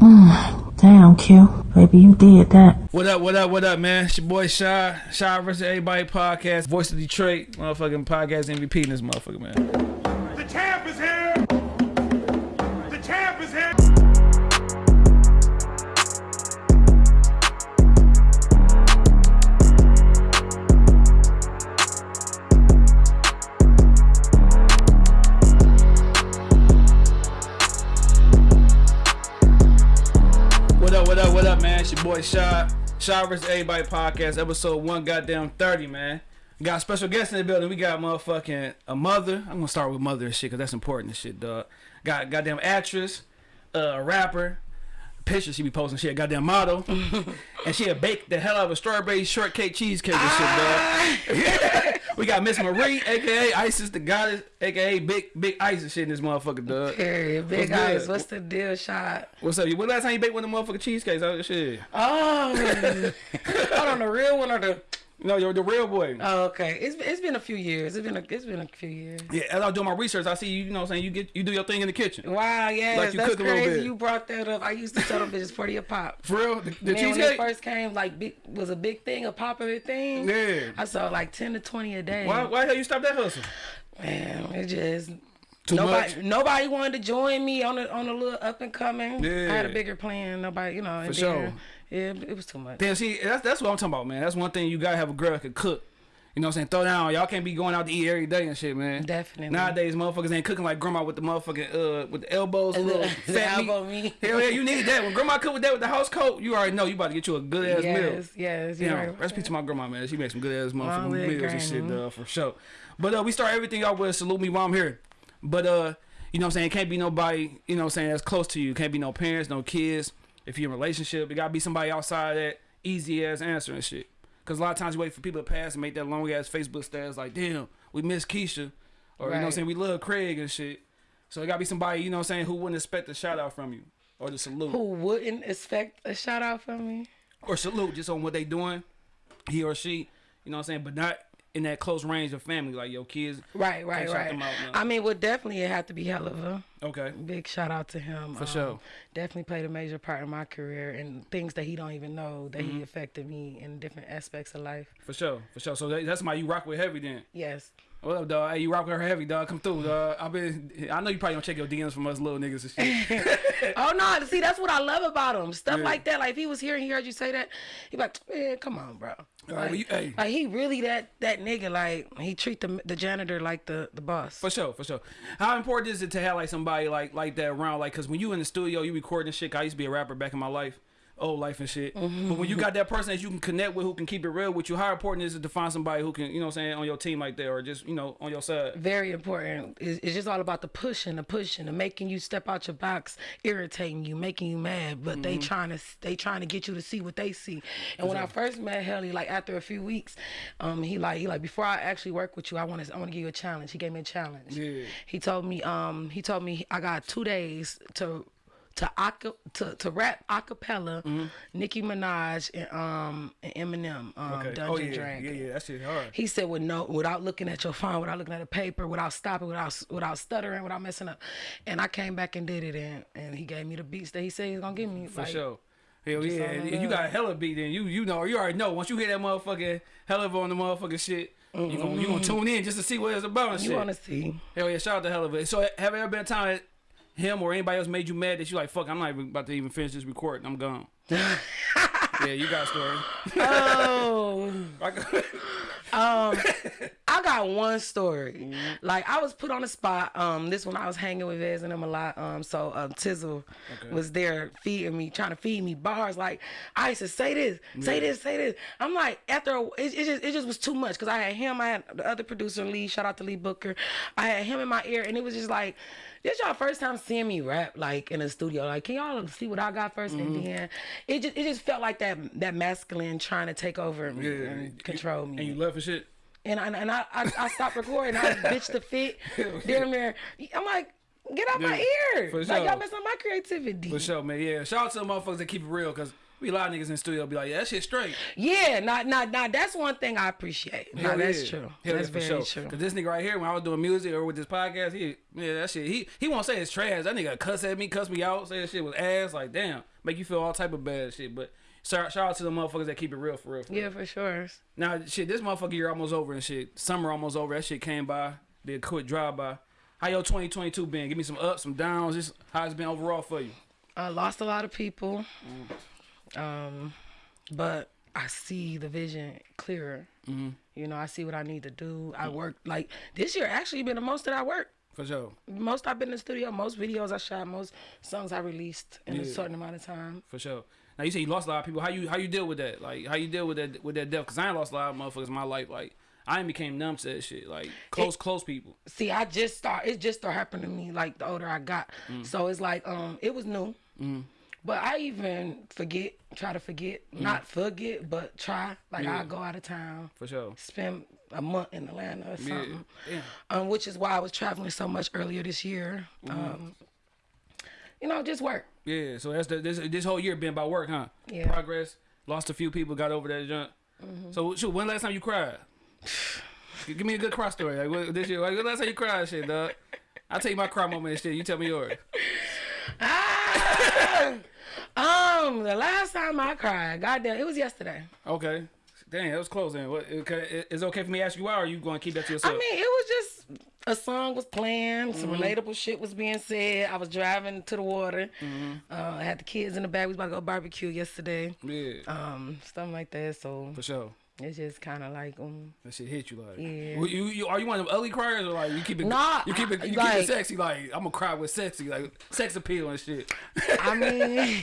Damn, Q. Baby, you did that. What up, what up, what up, man? It's your boy Shy. Shy versus Everybody podcast. Voice of Detroit. Motherfucking podcast MVP in this motherfucker, man. Shy versus Everybody podcast, episode one, goddamn 30, man. Got a special guest in the building. We got motherfucking a mother. I'm gonna start with mother and shit, cause that's important and shit, dog. Got goddamn actress, uh, a rapper, picture she be posting shit, goddamn model, and she had baked the hell out of a strawberry shortcake cheesecake and shit, dog. we got Miss Marie, aka Isis the goddess, aka Big Big Isis shit in this motherfucker, dog. Period. Big What's eyes. What's the deal, shot? What's up? When last time you baked one of the motherfucking cheesecakes? Oh shit. Oh, hold on, the real one or the? No, you're the real boy. Oh, okay. It's it's been a few years. It's been a it's been a few years. Yeah, as I do my research, I see you. You know, what I'm saying you get you do your thing in the kitchen. Wow, yeah, Like that's cook a crazy. You brought that up. I used to sell them bitches forty a pop. For real, the, the Man, when it first came, like big was a big thing, a popular thing. Yeah. I sold like ten to twenty a day. Why why the hell you stop that hustle? Man, it just Too nobody much? nobody wanted to join me on the on the little up and coming. Yeah. I had a bigger plan. Nobody, you know, For sure. Yeah, it was too much. Damn, see, that's that's what I'm talking about, man. That's one thing you gotta have a girl that can cook. You know what I'm saying? Throw down. Y'all can't be going out to eat every day and shit, man. Definitely. Nowadays, motherfuckers ain't cooking like grandma with the motherfucking uh with the elbows, And little fat elbow meat. meat. Hell yeah, you need that. When grandma cook with that with the house coat, you already know you about to get you a good ass meal. Yes, yes, you're Yeah, right. recipe to my grandma, man. She makes some good ass motherfucking meals and shit, uh, for sure. But uh, we start everything off with salute me while I'm here. But uh, you know what I'm saying? It can't be nobody, you know what I'm saying, that's close to you. Can't be no parents, no kids. If you're in a relationship, it gotta be somebody outside that easy ass answer and shit. Cause a lot of times you wait for people to pass and make that long ass Facebook status like, damn, we miss Keisha. Or you know what I'm saying, we love Craig and shit. So it gotta be somebody, you know what I'm saying, who wouldn't expect a shout out from you. Or the salute. Who wouldn't expect a shout out from me? or salute just on what they doing, he or she, you know what I'm saying, but not in that close range of family, like your kids. Right, right, right. out. I mean, would definitely it had to be Helluva Okay. big shout out to him. For sure. Definitely played a major part in my career and things that he don't even know that Mm-hmm. he affected me in different aspects of life. For sure, for sure. So that, that's my you rock with heavy then. Yes. What up, dog? Hey, you rock with her heavy, dog. Come through, dog. I've been, I know you probably don't check your DMs from us little niggas and shit. oh no, see that's what I love about him. Stuff Yeah. like that. Like if he was here and he heard you say that, he be like, man, come on, bro. Like, hey. like, he really that that nigga. Like he treat the the janitor like the the boss. For sure, for sure. How important is it to have like somebody like like that around? Like, cause when you in the studio, you recording shit. I used to be a rapper back in my life, old life and shit. Mm-hmm. But when you got that person that you can connect with, who can keep it real with you, how important is it to find somebody who can, you know, what I'm saying, on your team like that, or just you know, on your side? very important. It's, it's just all about the pushing, the pushing, the making you step out your box, irritating you, making you mad. But they trying to they trying to get you to see what they see. And when I first met Helly, like after a few weeks, um, he like he like before I actually work with you, I want to I want to give you a challenge. He gave me a challenge. Yeah. He told me um he told me I got two days to. To, aca- to to rap a cappella, Nicki Minaj and um and Eminem, um, Okay. Dungeon oh yeah, Dragon. yeah, yeah. That shit hard. He said, "With no, without looking at your phone, without looking at a paper, without stopping, without without stuttering, without messing up." And I came back and did it, and and he gave me the beats that he said he's gonna give me. For like, sure. Hell yeah. in you got a Helluva beat, then you you know you already know. Once you hear that motherfucking Helluva on the motherfucking shit, you gonna you gonna tune in just to see what it's about and You shit. want to see? Hell yeah, shout out to Helluva. So have there ever been a time him or anybody else made you mad that you like fuck? I'm not even about to even finish this recording. I'm gone. yeah, you got a story. Oh, I got- um, I got one story. Mm-hmm. Like I was put on the spot. Um, this one I was hanging with Vez and them a lot. Um, so um, Tizzle was there feeding me, trying to feed me bars. Like I used to say this, say this, say this. I'm like after a, it, it just it just was too much because I had him, I had the other producer Lee. Shout out to Lee Booker. I had him in my ear, and it was just like. This y'all first time seeing me rap like in a studio. Like, can y'all see what I got 1st And mm-hmm. then it just it just felt like that that masculine trying to take over and, Yeah. and control me. and you left for shit. And I, and I, I, I stopped recording. I was bitch to fit. Damn near. I'm like, get out my Yeah, ear. for Like sure. y'all messing up my creativity. For sure, man. Yeah, shout out to the motherfuckers that keep it real, cause We a lot of niggas in the studio be like, yeah, that shit straight. Yeah, not not not. That's one thing I appreciate. No, Hell that's yeah. true. Hell that's yeah, for very sure. true. Cause this nigga right here, when I was doing music or with this podcast, he yeah, that shit. He he won't say it's trash. That nigga cuss at me, cuss me out, say that shit was ass. Like damn, make you feel all type of bad shit. But shout, shout out to the motherfuckers that keep it real for real. For Yeah, real. for sure. Now shit, this motherfucker year almost over and shit. Summer almost over. That shit came by. Did a quick drive by. How your 2022 been? Give me some ups, some downs. Just how it's been overall for you. I lost a lot of people, mm. Um, but I see the vision clearer. Mm-hmm. You know, I see what I need to do. I work like this year. Actually, been the most that I worked. For sure. Most I've been in the studio. Most videos I shot. Most songs I released in a certain amount of time. For sure. Now you say you lost a lot of people. How you how you deal with that? Like how you deal with that with that death? Cause I ain't lost a lot of motherfuckers in my life. Like I ain't became numb to that shit. Like close close people. See, I just start. It just started happening to me like the older I got. Mm. So it's like um, it was new. But I even forget, try to forget, Mm. not forget, but try. Like I go out of town, For sure. spend a month in Atlanta or something. Yeah. Um, which is why I was traveling so much earlier this year. Mm-hmm. Um, you know, just work. Yeah. So that's the this this whole year been about work, huh? Yeah. Progress. Lost a few people. Got over that junk. So shoot, when last time you cried? Give me a good cry story. Like what, this year. Like last time you cried, shit, dog. I'll tell you my cry moment and shit. You tell me yours. Um, the last time I cried, goddamn, it was yesterday. Okay. Dang, that was closing. What? Okay, is it okay for me to ask you why, or are you going to keep that to yourself? I mean, it was just a song was playing, some Mm-hmm. relatable shit was being said. I was driving to the water. Mm-hmm. Uh, I had the kids in the back. We was about to go barbecue yesterday. yeah, Um, stuff like that. So for sure. It's just kind of like um. That shit hit you like. Yeah. Well, you, you are you one of them ugly criers or like you keep it? Nah, you keep it. You keep it sexy. Like I'm gonna cry with sexy, like sex appeal and shit. I mean,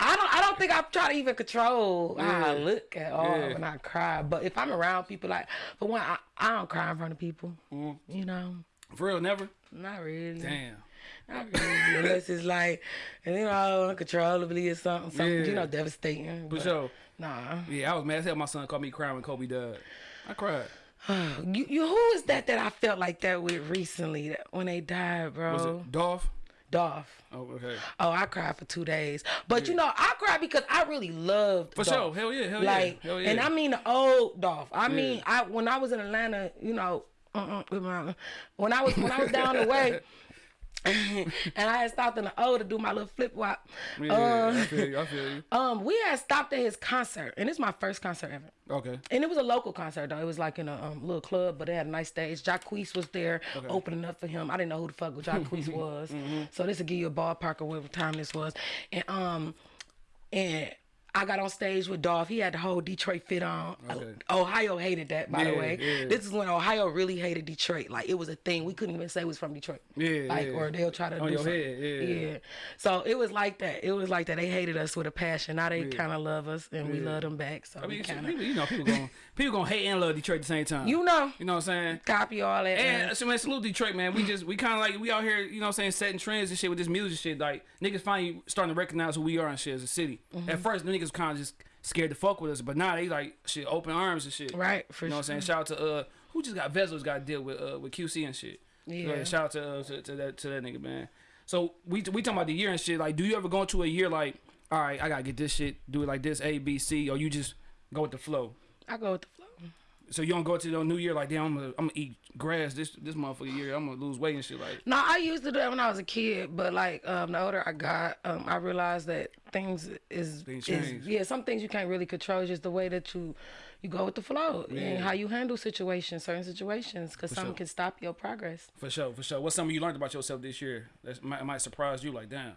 I don't. I don't think I try to even control how I look at all Yeah. when I cry. But if I'm around people, like for one, I, I don't cry in front of people. Mm-hmm. You know, For real, never. not really. Damn. Not really, unless it's like, and you know, uncontrollably or something, something, Yeah. you know, devastating. For but sure. Nah. Yeah, I was mad as hell. My son called me crying when Kobe died. I cried. You, you, who is that that I felt like that with recently that when they died, bro? Was it Dolph? Dolph. Oh, okay. Oh, I cried for two days. But you know, I cried because I really loved For Dolph. sure. Hell yeah. Hell like, yeah. Hell yeah. and I mean the old Dolph. I mean, I when I was in Atlanta, you know, uh-uh, when I was when I was down the way, and I had stopped in the O to do my little flip flop. yeah, um, I feel you. I feel you. um, we had stopped at his concert, and it's my first concert ever. Okay. And it was a local concert though. It was like in a um, little club, but they had a nice stage. Jacquees was there opening up for him. I didn't know who the fuck Jacquees was. Mm-hmm. So this will give you a ballpark of what time this was. And um and I got on stage with Dolph. He had the whole Detroit fit on. Okay. Ohio hated that, by the way. yeah. This is when Ohio really hated Detroit. Like it was a thing. We couldn't even say it was from Detroit. Yeah, Like yeah. or they'll try to On do your head, yeah. So it was like that. It was like that. They hated us with a passion. Now they kind of love us, and we love them back. So I mean, we kind of, people, you know, people gonna people gonna hate and love Detroit at the same time. you know, You know what I'm saying? copy all that. And man. so man, salute Detroit, man. We just we kind of like we out here, you know, what I'm saying setting trends and shit with this music shit. Like niggas finally starting to recognize who we are and shit as a city. Mm-hmm. At first, the niggas kind of just scared to fuck with us, but now they like shit open arms and shit. Right, for You know what I'm saying? Shout out to uh who just got Vezels got to deal with uh with QC and shit. So, Yeah. shout out to, uh, to to that to that nigga man. So we we talking about the year and shit. Like, do you ever go into a year like, all right, I gotta get this shit, do it like this, A B C, or you just go with the flow? I go with the flow. So you don't go to the new year like, damn, I'm gonna, I'm gonna eat grass this this motherfucker year. I'm gonna lose weight and shit. Like, No, I used to do that when I was a kid, but like um, the older I got, um, I realized that things is, Things is yeah, some things you can't really control. It's just the way that you you go with the flow and how you handle situations, certain situations, because some sure. can stop your progress. for sure, for sure. What's something you learned about yourself this year that might, might surprise you? Like, damn,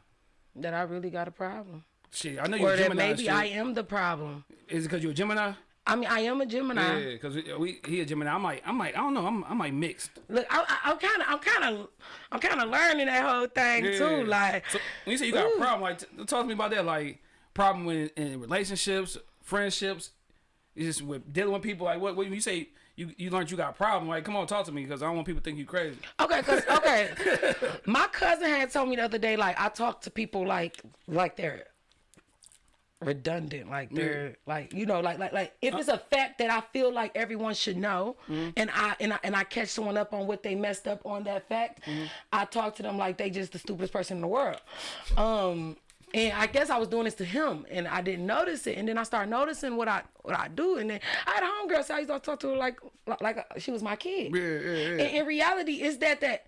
That I really got a problem, shit. I know you're or a that Gemini. maybe shit. I am the problem. Is it because you're a Gemini? I mean, I am a Gemini. Yeah, because we, we he a Gemini. I'm like, I'm like, I don't know. I'm I'm like mixed. Look, I, I, I'm kind of, I'm kind of, I'm kind of learning that whole thing too. Like, so when you say you got Ooh. a problem, like, talk to me about that. Like, problem with in relationships, friendships, it's just with dealing with people. Like, what when you say you you learned you got a problem? Like, come on, talk to me because I don't want people to think you crazy. Okay, cause okay, my cousin had told me the other day, like I talk to people like like they're redundant, like mm. they're like you know, like like like if uh. it's a fact that I feel like everyone should know, mm. and I and I and I catch someone up on what they messed up on that fact, mm. I talk to them like they just the stupidest person in the world. Um, And I guess I was doing this to him, and I didn't notice it. And then I started noticing what I what I do, and then I had a homegirl, so I used to talk to her like like, like she was my kid. Yeah, yeah, yeah. And in reality, is that that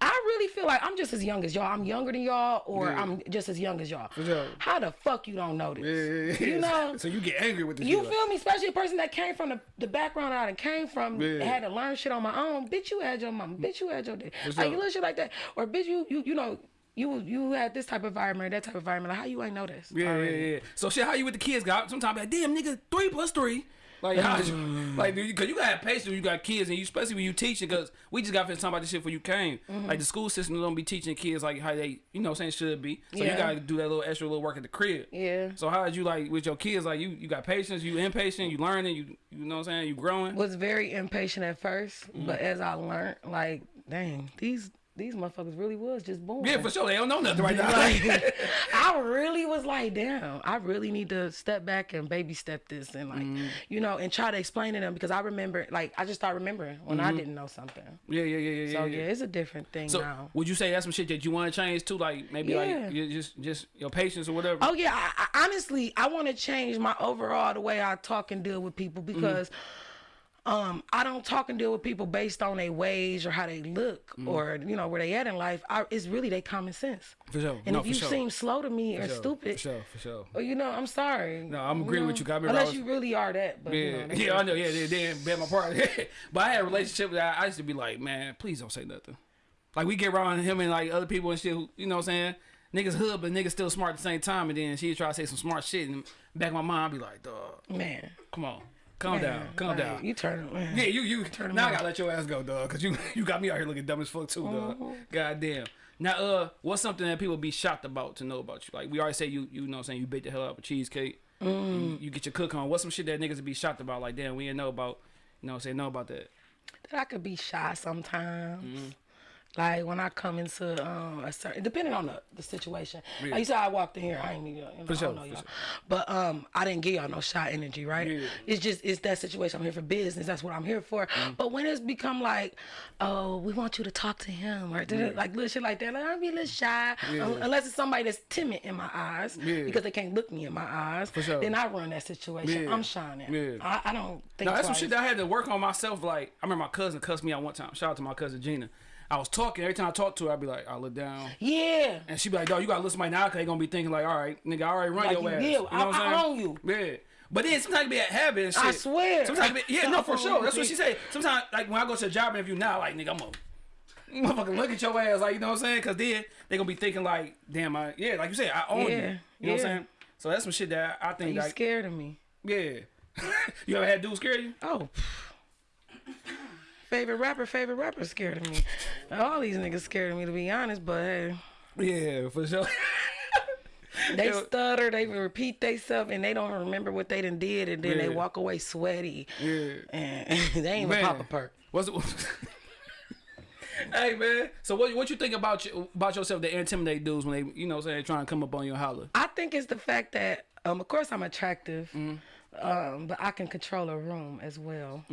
I really feel like I'm just as young as y'all. I'm younger than y'all, or Yeah. I'm just as young as y'all. sure. How the fuck you don't know this? Yeah, yeah, yeah. You know. So you get angry with this. You shit, like- feel me? Especially a person that came from the, the background I done came from, had to learn shit on my own. Bitch, you had your mom. Bitch, you had your dad. For Like sure. little shit like that. Or bitch, you you you know you you had this type of environment, that type of environment. Like how you ain't know this? Yeah, already? yeah, yeah. So shit, how you with the kids? Got sometimes like, damn nigga, three plus three. Like, how you, like, dude, cause you gotta have patience when you got kids, and you especially when you teaching. Cause we just got finished talking about this shit before you came. Mm-hmm. Like the school system don't be teaching kids like how they, you know, saying should be. So you gotta do that little extra little work at the crib. Yeah. So how did you like with your kids? Like you, you got patience, you impatient, you learning, you, you know what I'm saying, you growing. Was very impatient at 1st Mm-hmm. but as I learned, like, dang, these these motherfuckers really was just born. yeah, for sure. They don't know nothing right now. Like, I really was like, damn, I really need to step back and baby step this and like, Mm-hmm. you know, and try to explain to them because I remember, like, I just start remembering when I didn't know something. yeah, yeah, yeah, yeah. So yeah, yeah, it's a different thing So now. would you say that's some shit that you want to change too? Like maybe Yeah. like you just just your patience or whatever. Oh yeah, I, I, honestly, I want to change my overall the way I talk and deal with people Mm-hmm. because. Um, I don't talk and deal with people based on their ways or how they look Mm-hmm. or you know where they at in life. I, it's really their common sense. For sure. And No, if you sure. seem slow to me or sure, stupid, For sure, for sure. Well, you know, I'm sorry. No, I'm agreeing with you. I remember I Unless was- you really are that, but Yeah, you know, yeah, I know. Yeah, they didn't bet my part. but I had a relationship that I used to be like, man, please don't say nothing. Like we get around him and like other people and shit. Who, you know what I'm saying? Niggas hood, but niggas still smart at the same time. And then she try to say some smart shit, and back of my mind, I be like, dog, man. come on, calm man, down, calm down. You turn man. Yeah, you you Turn now I gotta let your ass go, dog, cause you you got me out here looking dumb as fuck too, dog. Mm-hmm. God damn. Now, uh, what's something that people be shocked about to know about you? Like we already say you you know what I'm saying you bake the hell out of a cheesecake. Mm. You, you get your cook on. What's some shit that niggas be shocked about? Like damn, we didn't know about. You know what I'm saying? Know about that. that I could be shy sometimes. Mm-hmm. Like when I come into um, a certain, depending on the, the situation. Yeah. Like you said, I walked in here. I ain't even, you know, For I sure, don't know for y'all. sure. But um, I didn't give y'all no shy energy, right? Yeah. It's just it's that situation. I'm here for business. That's what I'm here for. Mm-hmm. But when it's become like, oh, we want you to talk to him, or like little shit like that, like I'll be a little shy. Yeah. Un- Unless it's somebody that's timid in my eyes, Yeah. because they can't look me in my eyes. For sure. Then I run that situation. Yeah. I'm shining. Yeah. I, I don't think. No, that's some shit that I had to work on myself. Like I remember my cousin cussed me out one time. Shout out to my cousin Gina. I was talking every time I talked to her. I'd be like, I look down. Yeah. And she'd be like, dog, you gotta listen to my now because they gonna be thinking like, all right, nigga, I already run Like your you ass. will. You know I- what I'm I saying? own you. Yeah. But then sometimes it be a habit and shit. I swear. Sometimes be, yeah, no, for sure. That's what you. she said. Sometimes, like when I go to a job interview now, like nigga, I'm a motherfucking look at your ass, like you know what I'm saying? Cause then they gonna be thinking like, damn, I yeah, like you said, I own you. Yeah, You know what. I'm saying? So that's some shit that I think You like, scared of me. yeah. you ever had dudes scare you? Oh. Favorite rapper, favorite rapper scared of me. All these niggas scared of me to be honest, but hey. Yeah, for sure. They stutter, they repeat themselves, and they don't remember what they done did, and then they walk away sweaty. Yeah. And they ain't even pop a perk. What's it? hey man, so what what you think about you, about yourself that intimidate dudes when they you know what I'm saying trying to come up on you and holler? I think it's the fact that, um, of course, I'm attractive, Mm-hmm. um, but I can control a room as well.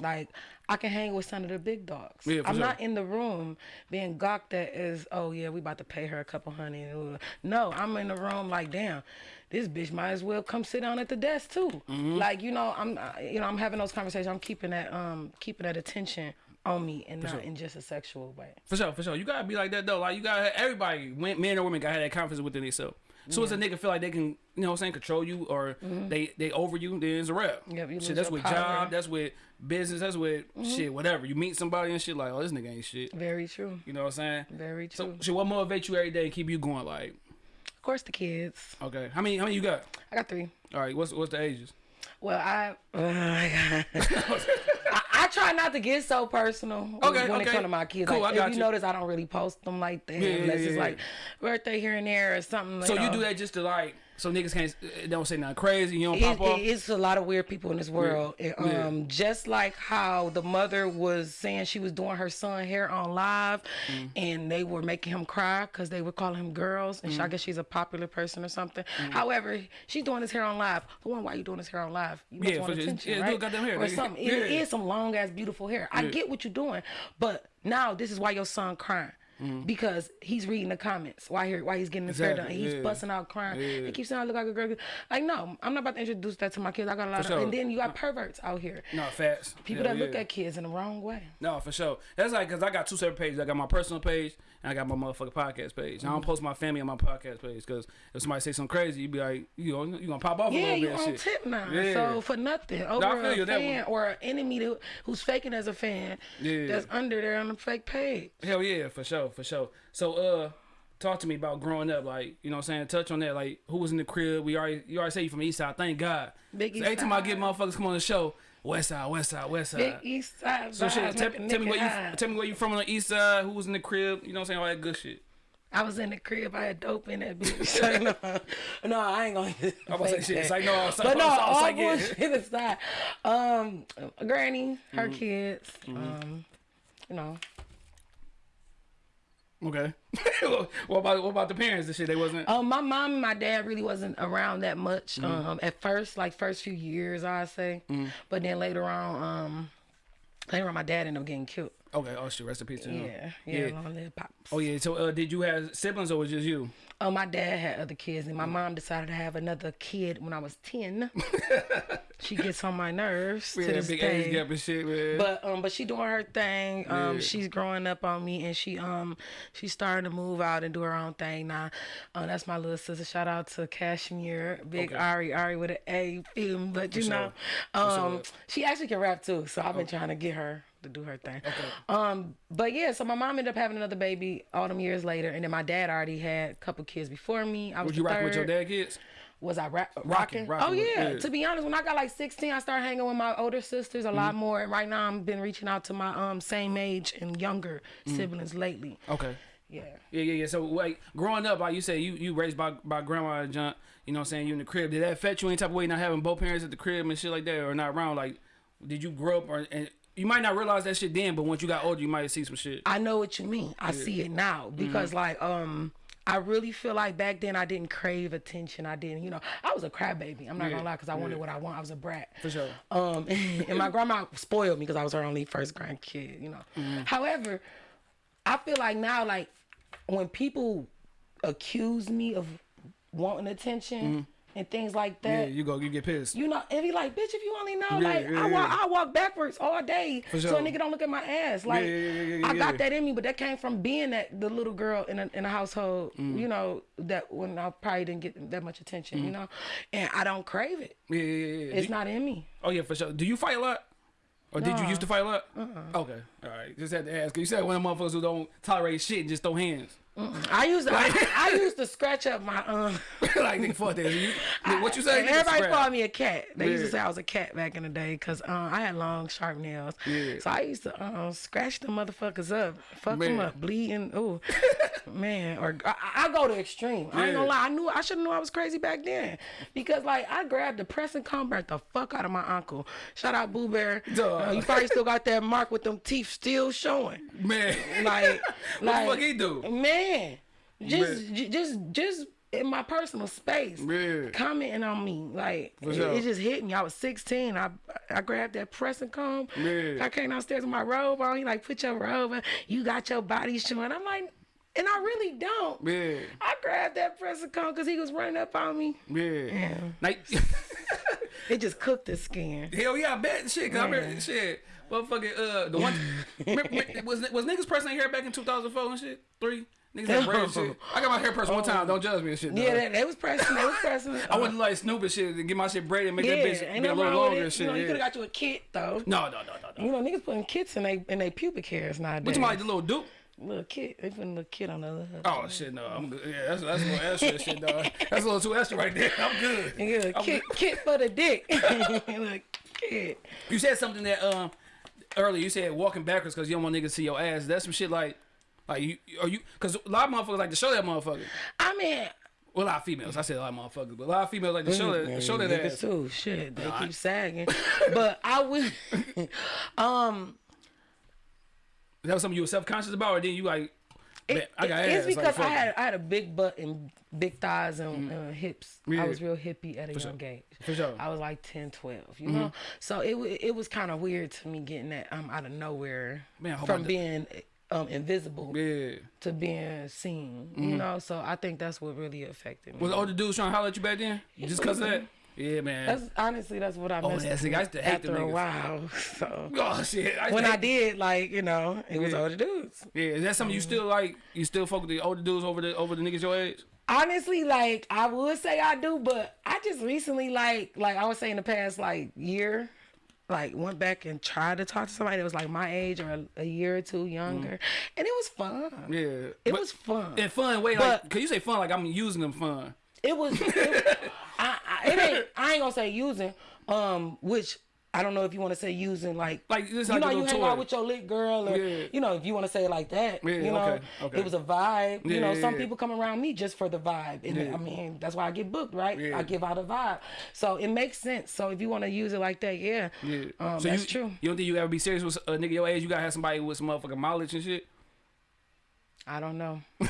Like I can hang with some of the big dogs. Yeah, I'm sure. not in the room being gawked at as, oh yeah, we about to pay her a couple hundred. No, I'm in the room like, damn, this bitch might as well come sit down at the desk too. Mm-hmm. Like you know, I'm you know I'm having those conversations. I'm keeping that um keeping that attention on me and not sure. in just a sexual way. For sure, for sure. You gotta be like that though. Like you gotta everybody, men men or women, gotta have that confidence within themselves. So as a nigga feel like they can, you know what I'm saying, control you or they they over you, then it's a rap. Yep, you shit, that's your with power. Job, that's with business, that's with mm-hmm. shit, whatever. You meet somebody and shit like, oh, this nigga ain't shit. Very true. You know what I'm saying? Very true. so shit, what motivates you every day and keep you going? Like, Of course, the kids. okay, how many how many you got? I got three. All right, what's what's the ages? Well, I, oh my God. I I try not to get so personal Okay, when it okay. comes to my kids. Cool, like, I got if you, you. notice, I don't really post them like that Yeah, unless yeah, it's yeah, like birthday here and there or something. So you know. do that just to like, so niggas can't uh, don't say nothing crazy. You don't It, pop off. it's a lot of weird people in this world. Yeah. um, just like how the mother was saying she was doing her son hair on live, Mm. and they were making him cry because they were calling him girls, and she, Mm. I guess she's a popular person or something. However, she's doing his hair on live. The one, why you doing his hair on live? You must Yeah, want attention, Yeah, right? goddamn hair, or something. It Yeah. is some long ass beautiful hair. I get what you're doing, but now this is why your son crying. Because he's reading the comments while he while he's getting his hair done. He's yeah. busting out crying. Yeah. He keeps saying I look like a girl. Like no, I'm not about to introduce that to my kids. I got a lot For of, sure. and then you got perverts out here. No, facts. People Hell that look at kids in the wrong way. No, for sure. That's like because I got two separate pages. I got my personal page and I got my motherfucking podcast page. I don't Mm-hmm. post my family on my podcast page because if somebody say something crazy, you be like, you know, you gonna pop off a Yeah, little you bit. on shit. tip now. Yeah. So for nothing, over feel a fan or an enemy that, who's faking as a fan, Yeah. that's under there on the fake page. Hell yeah, for sure, for sure. So uh talk to me about growing up, like, you know what I'm saying? Touch on that, like who was in the crib. We already you already say you from the east side, thank God. Big So East every time I get motherfuckers come on the show, West Side, West Side, West Side. Big East Side so shit, tell, tell me where you tell me where you from on the east side, who was in the crib, you know what I'm saying, all that good shit. I was in the crib. I had dope in that bitch. No, no, I ain't gonna. About to say shit. It's like no, I'm sorry, But no, I'm all I'm sorry, bullshit aside. Um, Granny, her Mm-hmm. kids. Um, you know, Okay. what about what about the parents and shit? They wasn't. um, my mom and my dad really wasn't around that much. Um, at first, like first few years, I say, Mm-hmm. but then later on, um, later on, my dad ended up getting killed. Okay. Oh shit. Rest in peace. to them. Yeah, yeah, Yeah. long live pops. Oh yeah. So uh, did you have siblings or was it just you? Oh, my dad had other kids, and my mom decided to have another kid when I was ten. she gets on my nerves to this big day. age gap and shit, man. But um, but she doing her thing. Um, Yeah. she's growing up on me, and she um, she's starting to move out and do her own thing now. Uh, that's my little sister. Shout out to Cashmere, Big Okay. Ari, Ari with an A, me? But you sure. know, sure. um, she actually can rap too. So I've been trying to get her to do her thing. Um, but yeah, so my mom ended up having another baby all them years later, and then my dad already had a couple kids before me. I was Would you the rock with your dad kids? Was I rap- Rocking, rocking? rocking Oh yeah. yeah. To be honest, when I got like 16, I started hanging with my older sisters a Mm-hmm. lot more. And right now, I've been reaching out to my um same age and younger Mm. siblings lately. Okay. Yeah. Yeah, yeah, yeah. So like growing up, like you said, you you raised by by grandma and John. You know what I'm saying? You in the crib. Did that affect you any type of way? Not having both parents at the crib and shit like that, or not around? Like, did you grow up or and you might not realize that shit then, but once you got older, you might see some shit. I know what you mean. I see it now because Mm-hmm. like um. I really feel like back then I didn't crave attention. I didn't, you know, I was a crybaby. I'm not Yeah, gonna lie, because I wanted what I want. I was a brat. For sure. Um, and my grandma spoiled me because I was her only first grandkid, you know. Mm-hmm. However, I feel like now, like when people accuse me of wanting attention and things like Mm-hmm. Yeah, that, you go, you get pissed. you know, and be like, bitch, if you only know, Yeah, like yeah, I walk, yeah. I walk backwards all day, For so a nigga don't look at my ass. Like I got that in me, but that came from being that the little girl in a in a household, Mm. you know, that when I probably didn't get that much attention, you know, and I don't crave it. Yeah, yeah. It's not in me. oh yeah, for sure. Do you fight a lot? Or did you used to fight a lot? Okay, all right. Just had to ask. You said one of the motherfuckers who don't tolerate shit and just throw hands. I used to, I, I used to scratch up my um. like nigga, fuck that. You, what you say? And everybody called me a cat. They used to say I was a cat back in the day because um, I had long, sharp nails. Yeah. So I used to um, scratch the motherfuckers up, fuck them up, bleeding. Ooh, man. Or I, I go to extreme. I ain't gonna lie. I knew I should have knew I was crazy back then because like I grabbed the pressing comb, burnt the fuck out of my uncle. Shout out Boo Bear. Duh. Uh, you probably still got that mark with them teeth still showing. Man, Like, what like the fuck he do? man just j- just just in my personal space Man. commenting on me like it, it just hit me i was 16 i i grabbed that pressing comb Man. i came downstairs with my robe on he like put your robe on you got your body showing i'm like and i really don't Man, i grabbed that pressing comb because he was running up on me. Yeah. Like, it just cooked the skin hell yeah, I bet shit. Cause I remember shit. Motherfucking uh, the one remember, was was niggas pressing hair back in 2004 and shit. Three niggas had braids and shit. I got my hair pressed one time. Don't judge me and shit. yeah dog. they, they was pressing they was pressing I wouldn't like Snoop and shit to get my shit braided and make yeah, that bitch be a little longer and shit. You know, you yeah. could have got you a kit though. No, no, no, no, no. You know, niggas putting kits in they in they pubic hairs nowadays. What you like the little dupe? Little kid, they putting a little kid on the other. Oh shit, no, I'm good. Yeah, that's that's a little extra shit, dog. That's a little too extra right there. I'm good. Yeah, I'm kid, kid for the dick. Kid. You said something that um earlier. You said walking backwards because you don't want niggas to see your ass. That's some shit like like you are you because a lot of motherfuckers like to show that motherfucker. I mean, Well, a lot of females. I said a lot of motherfuckers, but a lot of females like to show that show that ass. too. Shit, they keep sagging. but I would. um, that was something you were self conscious about, or then you like? "Man, it, I got it's ass. like, because I had I had a big butt and big thighs and uh, hips. Yeah. I was real hippie at a young age. For sure. I was like 10, 12, you know. So it it was kind of weird to me getting that um out of nowhere Man, from being um invisible Yeah. to being seen. Mm-hmm. You know, so I think that's what really affected me. Was all the dudes trying to holler at you back then? Just cause of that? Yeah, man. That's honestly that's what I Oh, missed that's nigga, I used to hate after them a while. So oh shit. I, when I did, like you know, it was Yeah. older dudes. Yeah, is that something you Mm-hmm. still like? You still fuck with the older dudes over the over the niggas your age? honestly like i would say i do but i just recently like like i would say in the past like year like went back and tried to talk to somebody that was like my age or a, a year or two younger and it was fun. Yeah. it But was fun in fun way, like, But- cause you say fun like I'm using them fun. it was it, I, I, it ain't i ain't gonna say using um which I don't know if you want to say using like Like, this you know you hang out with your lit girl or Yeah. you know if you want to say it like that Yeah, you know okay, okay. it was a vibe you know yeah, some yeah. people come around me just for the vibe and Yeah. I mean that's why I get booked right Yeah. I give out a vibe so it makes sense so if you want to use it like that yeah, Yeah. um, so that's you, true You don't think you ever be serious with a nigga your age? You gotta have somebody with some motherfucking mileage and shit. I don't know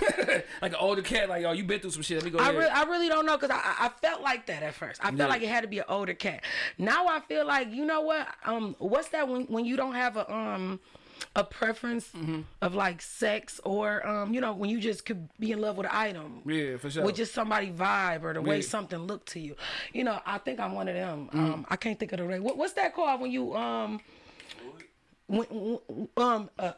Like an older cat, like, oh, you been through some shit. Let me go I, re- I really don't know because I, I felt like that at first. I felt Yeah. like it had to be an older cat. Now I feel like you know what? Um, what's that when when you don't have a um a preference Mm-hmm. of like sex or um you know when you just could be in love with an item. yeah, for sure. With just somebody vibe or the way Yeah. Mm. something looked to you, you know. I think I'm one of them. Um, I can't think of the right. What, what's that called when you um, when, when- um, uh,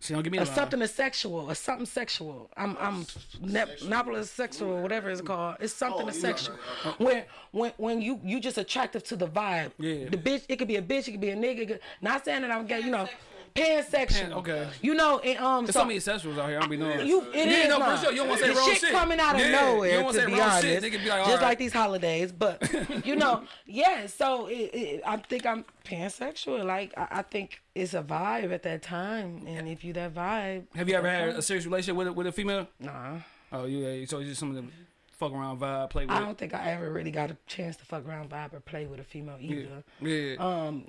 She don't give me a a something is sexual, a something sexual. I'm I'm ne- Napolis sexual, whatever it's called. It's something oh, is sexual. When when when you you just attractive to the vibe. Yeah. The bitch, it could be a bitch, it could be a nigga. could- not saying that I'm gay, you know, pansexual. Pan- okay. You know, and um, There's so so many sexuals out here. I don't be knowing. you it yeah, is no, not. for sure. You don't want to say the wrong shit, shit. coming out of Yeah, You nowhere. don't want to be wrong honest, shit. Nigga be like, just all like these holidays, but you know, yeah. So it, it, I think I'm pansexual. Like I, I think it's a vibe at that time, and if you that vibe, Have you ever had a serious relationship with a, with a female? nah. Oh, you yeah. So it's just some of the fuck around vibe, play with. I don't think I ever really got a chance to fuck around vibe or play with a female either. yeah. Um,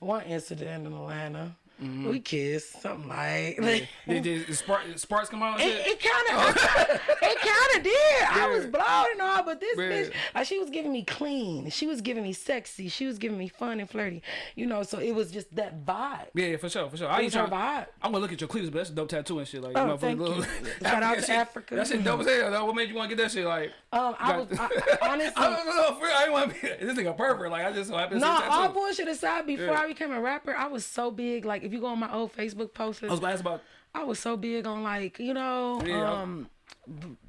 one incident in Atlanta, we kissed, something like. Did, did spark, sparks come out? It, it kind of, it kind of did. I was blown and all, but this Yeah. bitch, like, she was giving me clean. She was giving me sexy. She was giving me fun and flirty. You know, so it was just that vibe. Yeah, yeah, for sure, for sure. I ain't was her trying. vibe. I'm gonna look at your cleavage, but that's a dope tattoo and shit. Like, Oh, motherfucker thank little- you. Shout out to Africa. That shit dope as hell. Though. What made you want to get that shit? Like, Um, I was I, honestly. I don't know. For I didn't want to be this nigga pervert. Like, I just so happened No, a all bullshit aside, before. I became a rapper, I was so big. Like, if you go on my old Facebook posts, I was about. I was so big on like you know Yeah, um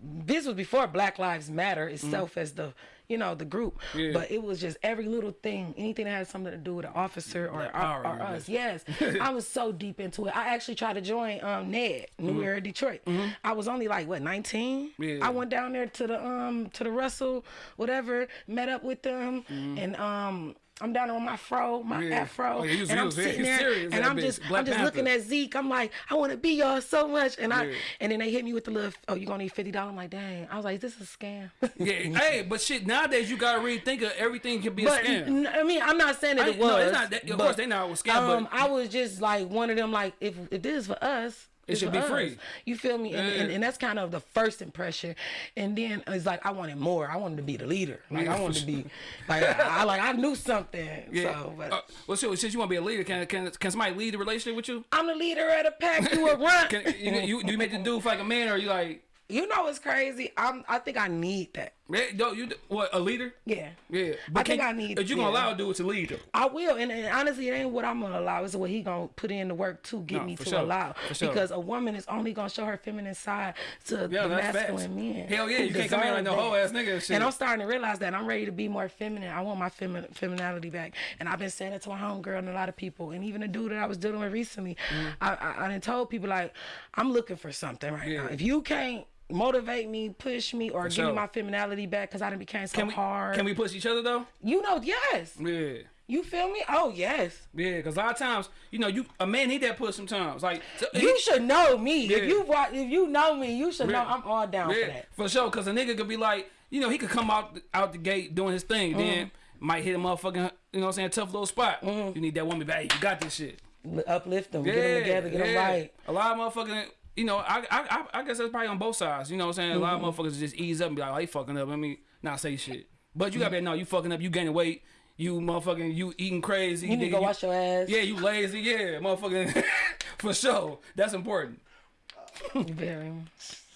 this was before Black Lives Matter itself as the you know the group Mm-hmm. Yeah. but it was just every little thing anything that had something to do with an officer or, or, or us yes I was so deep into it I actually tried to join um Ned New Mm-hmm. Era Detroit I was only like what 19 Yeah. I went down there to the um to the Russell whatever met up with them and um I'm down on my fro, my. Yeah. afro, Oh, yeah, was- and I'm sitting there, and I'm just, Black I'm just Panther. looking at Zeke. I'm like, I want to be y'all so much, and I, Yeah. and then they hit me with the little, oh, you gonna need fifty dollars? I'm like, dang. I was like, this is a scam. Yeah, hey, but shit, nowadays you gotta really think of everything can be a scam. I mean, I'm not saying that I- it was. no, it's not that- of but, course they know it was scam, Um, but- I was just like one of them. Like, if if this is for us. It should be us. free. You feel me? And, and, Yeah. and that's kind of the first impression. And then it's like I wanted more. I wanted to be the leader. Like Yeah, I wanted to be, like I, I like I knew something. Yeah. So, but uh, well, so since you want to be a leader, can can can somebody lead the relationship with you? I'm the leader of the pack. You a runt. Can you, you do you make the dude feel like a man, or you like, You know what's crazy? I'm. I think I need that. Man, don't you what a leader? Yeah. Yeah, I think I need- If you gonna yeah. allow a dude to lead them, I will, and, and honestly, it ain't what I'm gonna allow. It's what he gonna put in the work to get No, me to sure. allow. Sure. Because a woman is only gonna show her feminine side to Yeah, the masculine facts. men. Hell yeah, you can't come in like no that. ass nigga and shit. And I'm starting to realize that I'm ready to be more feminine. I want my femi- femininity back, and I've been saying it to my homegirl and a lot of people, and even a dude that I was dealing with recently. Mm. I, I I done told people like I'm looking for something right. Yeah. now. If you can't motivate me, push me, or give me my femininity back, because I done became so can we hard. can we push each other though? You know, yes. Yeah. You feel me? Oh yes. Yeah, because a lot of times, you know, you a man need that push sometimes. Like, so, You should know me. Yeah. If you if you know me, you should know I'm all down for that. for sure. Because a nigga could be like, you know, he could come out out the gate doing his thing, Mm-hmm. then might hit a motherfucking, you know what I'm saying, tough little spot. Mm-hmm. You need that woman back. You got this shit. Uplift them, Yeah, get them together, get them yeah. right. A lot of motherfucking, you know, I, I I I guess that's probably on both sides. You know what I'm saying? A lot Mm-hmm. of motherfuckers just ease up and be like, oh, he fucking up. Let me not say shit. But you gotta be, like, no, you fucking up. You gaining weight. You motherfucking, you eating crazy. You need to go wash your ass. Yeah, you lazy. Yeah, motherfucking. For sure. That's important. Very.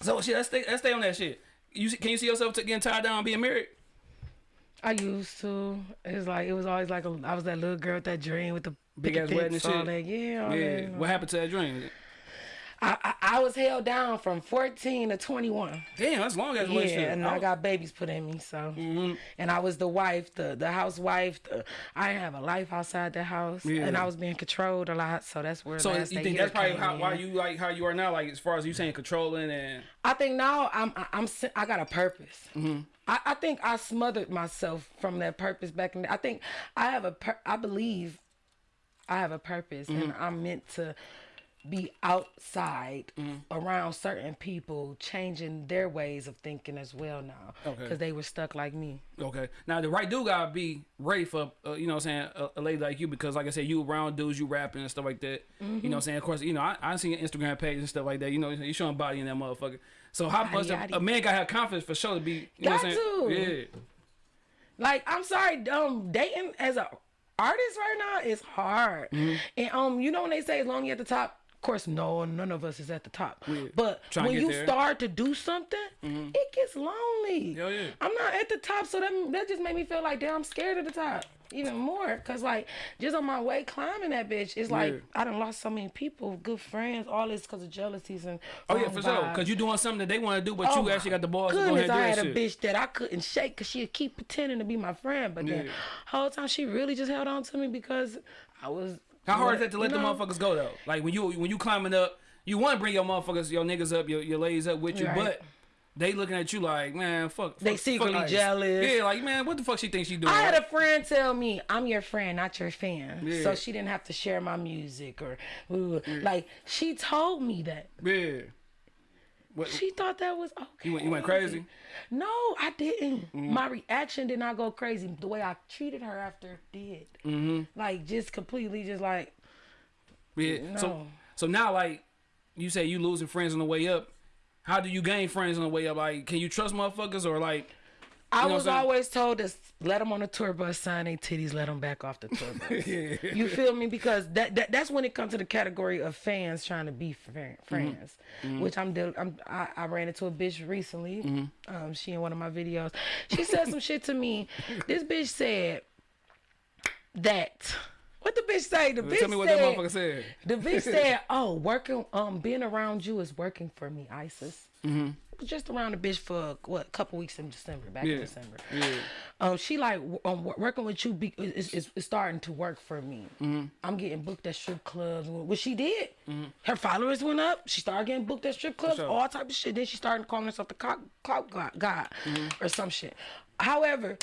So shit, let's stay let's stay on that shit. You can you see yourself getting tied down being married? I used to. It's like it was always like a, I was that little girl with that dream with the Big ass wedding and shit? that. Yeah, Yeah. What happened to that dream? I, I I was held down from 14 to 21. Damn, that's long as Yeah, relationship. and I got babies put in me, so. Mm-hmm. And I was the wife, the the housewife. The, I didn't have a life outside the house, Yeah. and I was being controlled a lot. So that's where. So you think that's probably how, in. why you like how you are now? Like as far as you saying controlling and I think now I'm I- I'm I got a purpose. Mm-hmm. I, I think I smothered myself from that purpose back in. The, I think I have a I believe I have a purpose, and Mm-hmm. I'm meant to be outside Mm-hmm. around certain people, changing their ways of thinking as well now, Okay. because they were stuck like me. okay. Now the right dude gotta be ready for uh, you know what I'm saying a, a lady like you because like I said you around dudes you rapping and stuff like that. You know what I'm saying? Of course you know I I seen your Instagram page and stuff like that. You know you showing body in that motherfucker. So how much a, yaddy. a man gotta have confidence for sure to be you know Got saying? to. Yeah. Like I'm sorry, um, dating as a artist right now is hard. Mm-hmm. And um, you know when they say as long as you're at the top, of course, no, none of us is at the top. But to when you there. Start to do something, mm-hmm. it gets lonely. Yeah. I'm not at the top, so that that just made me feel like damn, I'm scared of the top even more. Cause like just on my way climbing that bitch, it's like Yeah. I done lost so many people, good friends, all this because of jealousies and Oh yeah, for sure. Cause you doing something that they want to do, but Oh you actually got the balls to go ahead and do I that had shit. a bitch that I couldn't shake because she'd keep pretending to be my friend, but then Yeah. whole time she really just held on to me because I was. How hard is what- that to let you the motherfuckers go though? Like when you when you climbing up, you want to bring your motherfuckers, your niggas up, your, your ladies up with you, Right. but they looking at you like, man, fuck. They fuck- secretly fuck jealous. Yeah, like man, what the fuck she thinks she doing? I had a friend tell me, "I'm your friend, not your fan," Yeah. so she didn't have to share my music or, ooh, like she told me that. yeah. What, She thought that was okay. you went you went crazy. No, I didn't. Mm-hmm. My reaction did not go crazy. The way I treated her after did. Mm-hmm. Like just completely, just like Yeah. So No. so now like you say you losing friends on the way up. How do you gain friends on the way up? Like, can you trust motherfuckers or like? I was always told to let them on the tour bus, sign their titties, let them back off the tour bus. You feel me? Because that, that that's when it comes to the category of fans trying to be fr- Mm-hmm. which I'm, I'm I, I ran into a bitch recently. Mm-hmm. Um, she in one of my videos, she said some shit to me. This bitch said that. What the bitch say? The bitch Tell me what said, that motherfucker said. The bitch said, "Oh, working, um, being around you is working for me, Isis." Mm-hmm. Was just around the bitch for what, a couple weeks in December, back Yeah. in December. Yeah. Um, she like um, working with you be, is, is, is starting to work for me. Mm-hmm. I'm getting booked at strip clubs, which she did. Mm. Her followers went up. She started getting booked at strip clubs, sure. all type of shit. Then she started calling herself the clout god, god Mm-hmm. or some shit. However,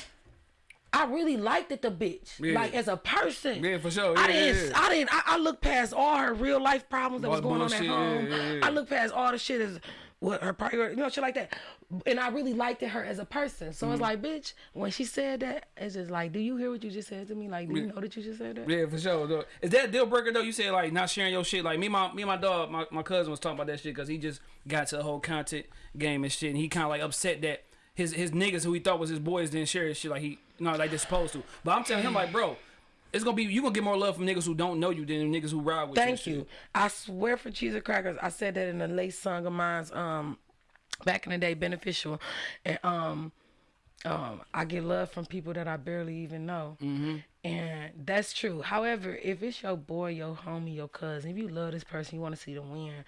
I really liked it, the bitch. Yeah. Like as a person. Yeah, for sure. I Yeah, didn't. yeah. I didn't. I, I looked past all her real life problems that All was going on at home. I looked past all the shit as what her priority, you know, shit like that. And I really liked her as a person. So Mm-hmm. it's like, bitch, when she said that, it's just like, do you hear what you just said to me? Like, do you know that you just said that? Yeah, for sure. Though. Is that a deal breaker though? You said like not sharing your shit. Like me, and my me, and my dog, my, my cousin was talking about that shit because he just got to the whole content game and shit, and he kind of like upset that his his niggas who he thought was his boys didn't share his shit like he you know like they're supposed to. But I'm telling him like, bro, it's gonna be you gonna get more love from niggas who don't know you than niggas who ride with you. Thank you. I swear for cheese and crackers, I said that in a late song of mine's um back in the day, beneficial. And um um I get love from people that I barely even know. Mm-hmm. And that's true. However, if it's your boy, your homie, your cousin, if you love this person, you want to see them win.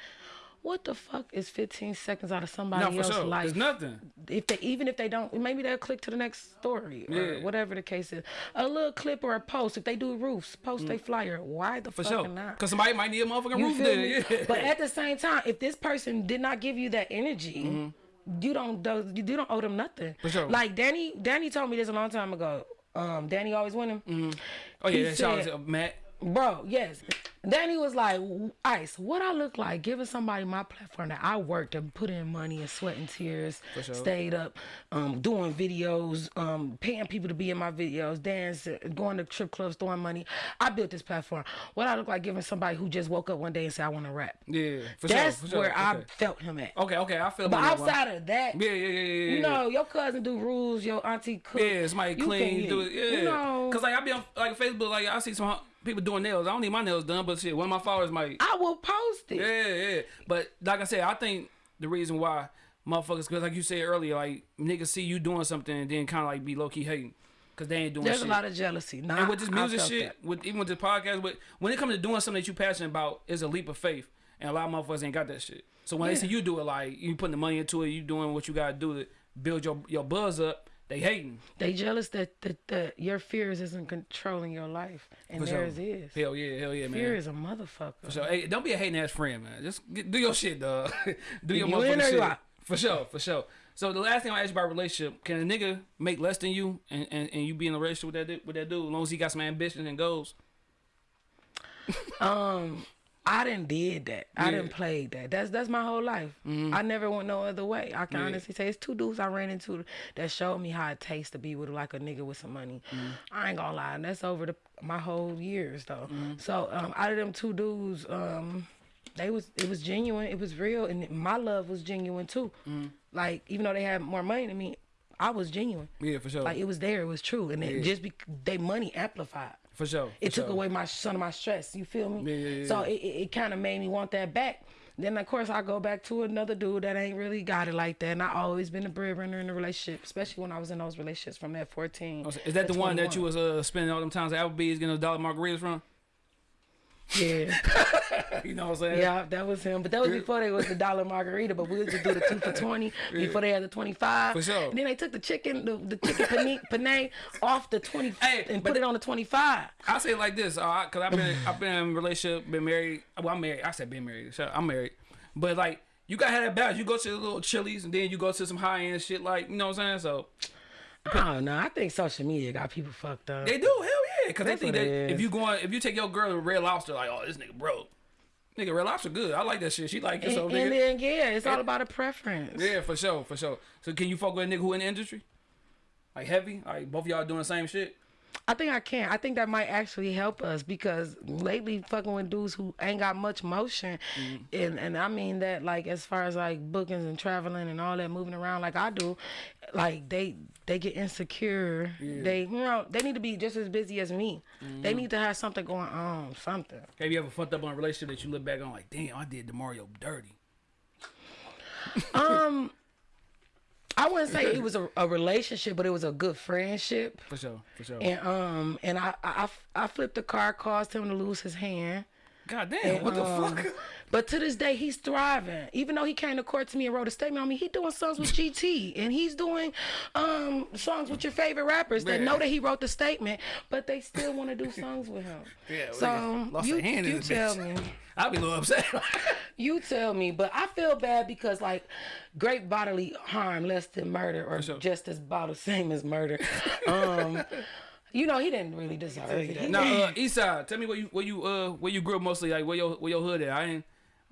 What the fuck is 15 seconds out of somebody No, else's sure. life? It's nothing. if they even if they don't maybe they'll click to the next story or Yeah. whatever the case is a little clip or a post if they do roofs post they flyer why the Mm. For fuck sure. not Because somebody might need a motherfucking you roof there. Yeah. But at the same time, if this person did not give you that energy, Mm-hmm. you don't you don't owe them nothing. For sure. Like Danny, Danny told me this a long time ago. Um, Danny always winning. oh yeah, out said- Matt. Bro, yes. Danny was like, Ice, what I look like giving somebody my platform that I worked and put in money and sweat and tears, sure. stayed up, um, doing videos, um, paying people to be in my videos, dance, going to trip clubs, throwing money. I built this platform. What I look like giving somebody who just woke up one day and said, I want to rap. Yeah, for That's sure. For sure. where I okay. felt him at. Okay, okay, I feel. But that one. outside of that, Yeah, yeah, yeah, yeah. you know, your cousin do rules, your auntie cook. Yeah, somebody clean, do it. Yeah, You know, cause like I be on like Facebook, like I see some people doing nails. I don't need my nails done, but shit, one of my followers might. I will post it. Yeah, yeah. But like I said, I think the reason why motherfuckers, because like you said earlier, like niggas see you doing something and then kind of like be low key hating. Cause they ain't doing There's shit. a lot of jealousy. Nah, and with this music shit, that. with even with this podcast, but when it comes to doing something that you passionate about, is a leap of faith, and a lot of motherfuckers ain't got that shit. So when they see you do it, like you putting the money into it, you doing what you gotta do to build your your buzz up, they hating. They jealous that, that, that your fears isn't controlling your life, and For sure. theirs is. Hell yeah, hell yeah, man. Fear is a motherfucker. So hey, don't be a hating ass friend, man. Just get, do your shit, dog. do your You motherfucking in or you shit. out? For sure, for sure. So the last thing I asked you about relationship, can a nigga make less than you and, and, and you be in a relationship with that with that dude as long as he got some ambition and goals? Um, I didn't did that. I Yeah. Mm-hmm. didn't play that. That's that's my whole life. I never went no other way. I can Yeah. honestly say it's two dudes I ran into that showed me how it tastes to be with like a nigga with some money. Mm-hmm. I ain't gonna lie, and that's over the my whole years though. Mm-hmm. So um, out of them two dudes, um, they was it was genuine, it was real, and my love was genuine too. Mm-hmm. Like even though they had more money than me, I was genuine. Yeah, for sure. Like it was there, it was true, and Yeah. just be they money amplified for sure. it took sure. away my some of my stress. You feel me? Yeah, yeah, yeah, So it, it, it kind of made me want that back. Then of course I go back to another dude that ain't really got it like that. And I always been a breadwinner in the relationship, especially when I was in those relationships from that fourteen. Oh, so Is that the one that you was uh, spending all them times at Applebee's getting those dollar margaritas from? Yeah, You know what I'm saying? yeah, that was him. But that was before they was the dollar margarita. But we would just do the two for twenty before they had the twenty five. For sure. And then they took the chicken, the, the chicken penne, penne off the twenty Hey, and put it on the twenty five. I say it like this, uh, cause I've been I've been in a relationship, been married. Well, I'm married. I said been married. So I'm married. But like you gotta have that balance. You go to the little Chili's and then you go to some high end shit. Like you know what I'm saying? So I don't know. I think social media got people fucked up. they do hell yeah, cause they think that if you going if you take your girl to Red Lobster, like oh this nigga broke. Nigga, Red Lobster good. I like that shit. She like it, so and nigga. then yeah, it's all about a preference. Yeah, for sure, for sure. So can you fuck with a nigga who in the industry? Like heavy? Like both of y'all doing the same shit? I think I can. I think that might actually help us because lately fucking with dudes who ain't got much motion, Mm-hmm. and and I mean that like as far as like bookings and traveling and all that moving around like I do, like they they get insecure. They you know they need to be just as busy as me. Mm-hmm. They need to have something going on, something. Have you ever fucked up on a relationship that you look back on like, damn, I did Demario dirty? Um. I wouldn't say it was a, a relationship, but it was a good friendship. For sure, for sure. And um, and I I, I flipped the car, caused him to lose his hand. God damn, what the Um, fuck? But to this day, he's thriving. Even though he came to court to me and wrote a statement on me, he doing songs with GT and he's doing um, songs with your favorite rappers that know that he wrote the statement, but they still want to do songs with him. Yeah, so lost you, hand in you this tell bitch. me. I'd be a little upset. You tell me, but I feel bad because like great bodily harm less than murder or sure. just as about the same as murder. Um, you know, he didn't really deserve it. No, uh, Eastside, tell me where you where you uh where you grew up mostly, like where your where your hood at. I ain't,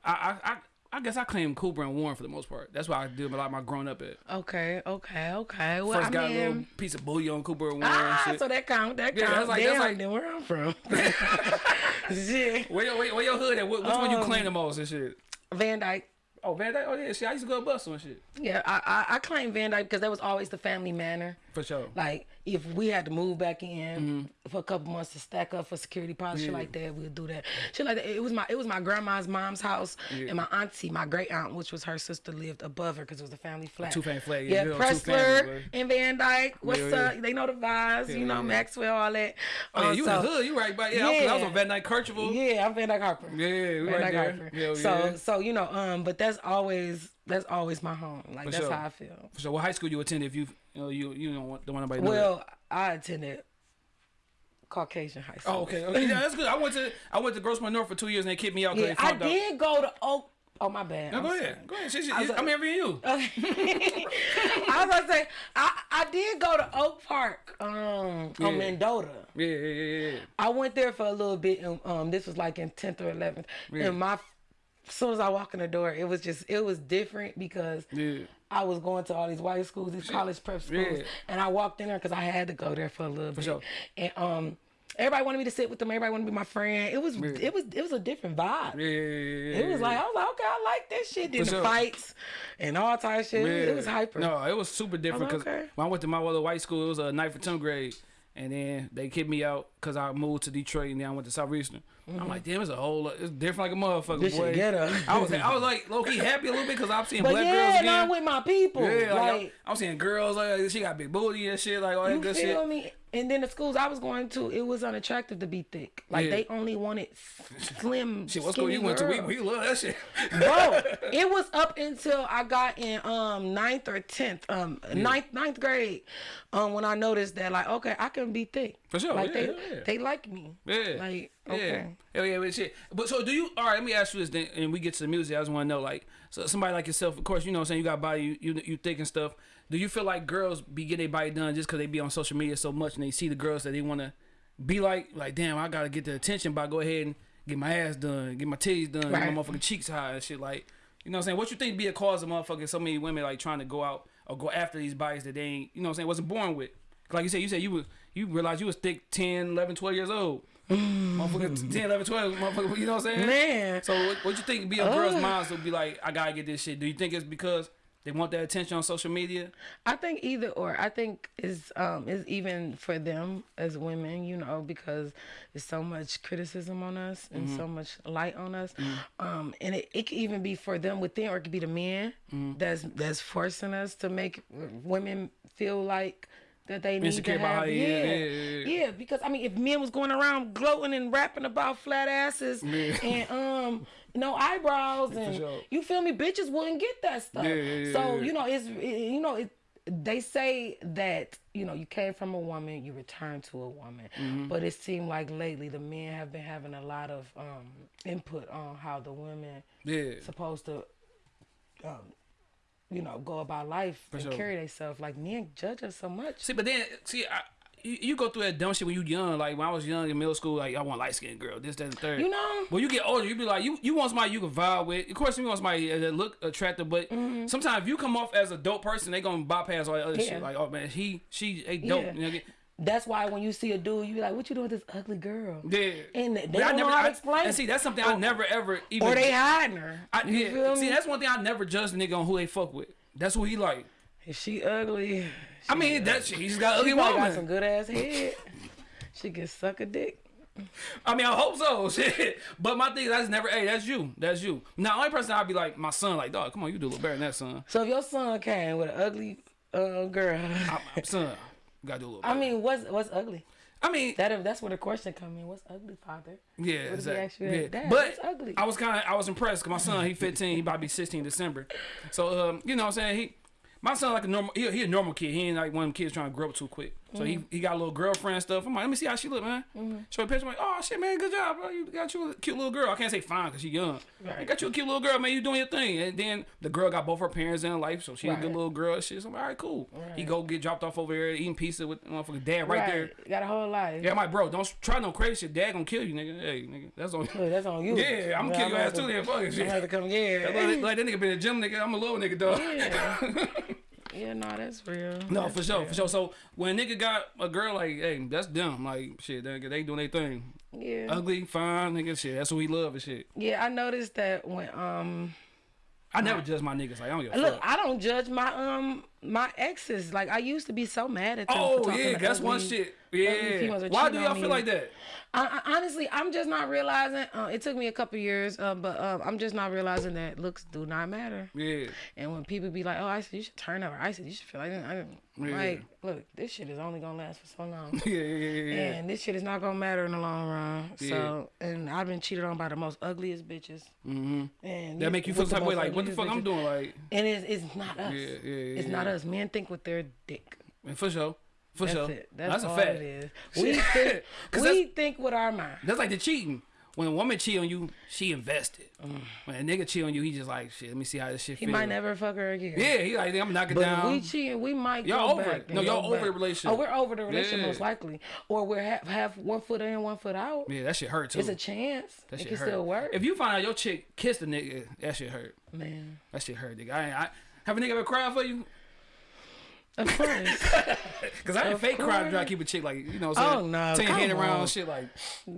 I I I, I guess I claim Cooper and Warren for the most part. That's why I do a lot of my growing up at. Okay, okay, okay. Well, First I got a little piece of bouillon on Cooper and Warren. ah, and shit. so that count, that Yeah, count. that's like- that's Damn, like- then where I'm from. Shit. where your where, where your hood at? Which, which one you Um, claim the most and shit? Van Dyke. Oh Van Dyke. Oh yeah, shit. I used to go to Bustle and shit. Yeah, I, I I claim Van Dyke because that was always the family manor. For sure. Like if we had to move back in for a couple months to stack up for security deposit, shit Mm-hmm. Like that, we'd do that. Shit like that. It was my it was my grandma's mom's house, Yeah. and my auntie, my great aunt, which was her sister, lived above her because it was a family flat. two-family flat, yeah, Yeah, two families, Pressler and Van Dyke. What's Yeah, yeah. up? They know the vibes. Yeah, you know yeah. Maxwell, all that. Oh yeah, Um, you so- in the hood? You right by yeah. I was- I was on Van Dyke Kercheval. Yeah, I'm Van Dyke Harper. Yeah, we Van right Dyke there. Harper. So yeah. so you know, um, but that's always that's always my home. Like For that's sure. how I feel. So what high school you attended? If you you know you you don't want don't want nobody to know that. Well, I attended Caucasian high school. Oh, okay. okay. Yeah, that's good. I went to I went to Grosse Pointe North for two years and they kicked me out Yeah, I found out. did go to Oak. Oh my bad. No, I'm go sorry. ahead. Go ahead. I was I'm interviewing you. I was to say I, I did go to Oak Park um Yeah. on Mendota. Yeah, yeah, yeah, yeah. I went there for a little bit and um this was like in 10th or 11th. Yeah. And my as soon as I walk in the door, it was just it was different because Yeah. I was going to all these white schools, these college prep schools, Yeah. and I walked in there because I had to go there for a little bit. sure. And um, everybody wanted me to sit with them. Everybody wanted to be my friend. It was it was it was a different vibe. Yeah, yeah, yeah, yeah. It was like I was like, okay, I like this shit. Then the sure. fights and all type of shit. It was hyper. No, it was super different because like, okay. when I went to my other white school, it was a ninth or tenth grade, and then they kicked me out, cause I moved to Detroit and then I went to Southeastern. I'm like, damn, it's a whole, lot- it's different like a motherfucker. Mm-hmm. This boy. ghetto. I was, I was like, low key happy a little bit cause I'm seeing But black yeah, girls again. I'm with my people. yeah, like, like, I'm, seeing girls like she got big booty and shit, like all that you good feel shit. me? And then the schools I was going to, it was unattractive to be thick. Like Yeah. they only wanted slim. Shit, what school you went to? We, we love that shit. Bro, it was up until I got in um ninth or tenth, um ninth ninth grade, um when I noticed that like okay I can be thick For sure, like yeah, they yeah, yeah. they like me Yeah. like Yeah. Okay yeah, but shit. But so do you? All right, let me ask you this, then, and we get to the music. I just want to know, like, so somebody like yourself, of course, you know, what I'm saying you got body, you you, you thick and stuff. Do you feel like girls be getting their body done just because they be on social media so much and they see the girls that they want to be like? Like, damn, I gotta get the attention by go ahead and get my ass done, get my titties done, Right. get my motherfucking cheeks high and shit. Like, you know what I'm saying? What you think be a cause of motherfucking so many women like trying to go out or go after these bodies that they ain't, you know what I'm saying, wasn't born with? Like you said, you said you was you realized you was thick 10, 11, 12 years old. Motherfucker 10, 11, 12, motherfucker, you know what I'm saying? man. So what, what you think be a girl's mind to be like, I gotta get this shit? Do you think it's because they want that attention on social media? I think either or. I think is um is even for them as women you know because there's so much criticism on us and so much light on us. Um and it, it could even be for them within or it could be the men that's that's forcing us to make women feel like that they need Insecure to have how yeah, yeah, yeah, yeah. yeah, because I mean, if men was going around gloating and rapping about flat asses and um no eyebrows and sure. you feel me, bitches wouldn't get that stuff. Yeah, yeah, yeah, so yeah. you know, it's it, you know, it, they say that you know you came from a woman, you return to a woman, Mm-hmm. but it seemed like lately the men have been having a lot of um input on how the women Yeah. supposed to. Um, you know, go about life and sure. carry themselves. Like men judge us so much. See, but then see, I, you, you go through that dumb shit when you young. Like when I was young in middle school, like I want light skinned girl, this, that, and third. You know? When you get older, you be like, you you want somebody you can vibe with. Of course, you want somebody that look attractive, but mm-hmm. sometimes if you come off as a dope person, they gonna bypass all that other. Yeah. shit. Like, oh man, he she they dope. Yeah. You know, That's why when you see a dude, you be like, "What you doing with this ugly girl?" yeah. And they But don't know how to I- explain And see, that's something I never ever even. Or they hiding her. I, you yeah, see, me? that's one thing I never judge the nigga on who they fuck with. That's who he like. If she ugly, I mean, that shit. He's got ugly she woman. got some good ass head. she can suck a dick. I mean, I hope so. Shit. But my thing, that's never. Hey, that's you. That's you. Now, only person I'd be like my son. Like, dog, come on, you do a little better than that, son. So if your son came with an ugly uh, girl, I, I'm son, you gotta do a little. I mean, what's what's ugly? I mean, That that's where the question come in. What's ugly, father? yeah, he exactly. yeah. Dad, but ugly. I was kind of, I was impressed because my son, he 15, he about to be 16 December. So, um, you know, what I'm saying he. My son like a normal, he, he a normal kid. He ain't like one of them kids trying to grow up too quick. So Mm-hmm. he, he got a little girlfriend and stuff. I'm like, let me see how she look, man. Show a picture. I'm like, oh shit, man, good job, bro. You got you a cute little girl. I can't say fine because she young. Right. You got you a cute little girl, man. You doing your thing. And then the girl got both her parents in her life, so she a good little girl. and Shit. So I'm like, all right, cool. He go get dropped off over here eating pizza with motherfucking dad right, there. Got a whole life. Yeah, I'm like, bro, don't try no crazy shit. Dad gonna kill you, nigga. Hey, nigga, that's on. Look, that's on you. Yeah, I'm gonna kill your ass too. Then fuck it, I'm shit. gonna have to come yeah. Like, like that nigga been a gym nigga. I'm a little nigga dog. yeah. yeah, no, that's real. No, That's for sure, real. for sure. So when a nigga got a girl like, hey, that's them. Like shit, they, they doing their thing. Yeah. Ugly, fine, nigga. Shit, that's what we love and shit. Yeah, I noticed that when um I never judge my niggas. Like I don't give a look, fuck. I don't judge my um my exes. Like I used to be so mad at them. Oh yeah, that's one shit. Yeah. Why do y'all feel like that? I, I, honestly, I'm just not realizing. Uh, it took me a couple years, uh, but uh, I'm just not realizing that looks do not matter. Yeah. And when people be like, "Oh, I said you should turn up," or I said you should feel like, I didn't, Yeah. like, look, this shit is only gonna last for so long. Yeah, yeah, yeah, yeah. yeah. And this shit is not gonna matter in the long run. So, and I've been cheated on by the most ugliest bitches. Mm-hmm. And That make you feel some way. Like, what the fuck I'm doing? Like, And it's, it's not us. Yeah, yeah, yeah, It's not us. Men think with their dick. and for sure, for That's sure. it. That's, That's a fact. it is. We think, we think with our mind. That's like the cheating. When a woman cheat on you, she invested. Mm. When a nigga cheat on you, he just like, shit, let me see how this shit He might never fuck her again. Yeah, he like, I'm gonna knock it But down. if we cheating, we might Y'all go over back. it. No, y'all over the relationship. Oh, we're over the relationship Yeah. most likely, or we're half, half one foot in, one foot out. yeah, that shit hurt too. It's a chance. that it shit can hurt. still work. If you find out your chick kissed a nigga, that shit hurt. Man, That shit hurt, nigga. I, I have a nigga ever cried for you? Of course. Cause I ain't fake cry to try to keep a chick like you know. What I'm saying? Oh, no, Turn your head around, shit like.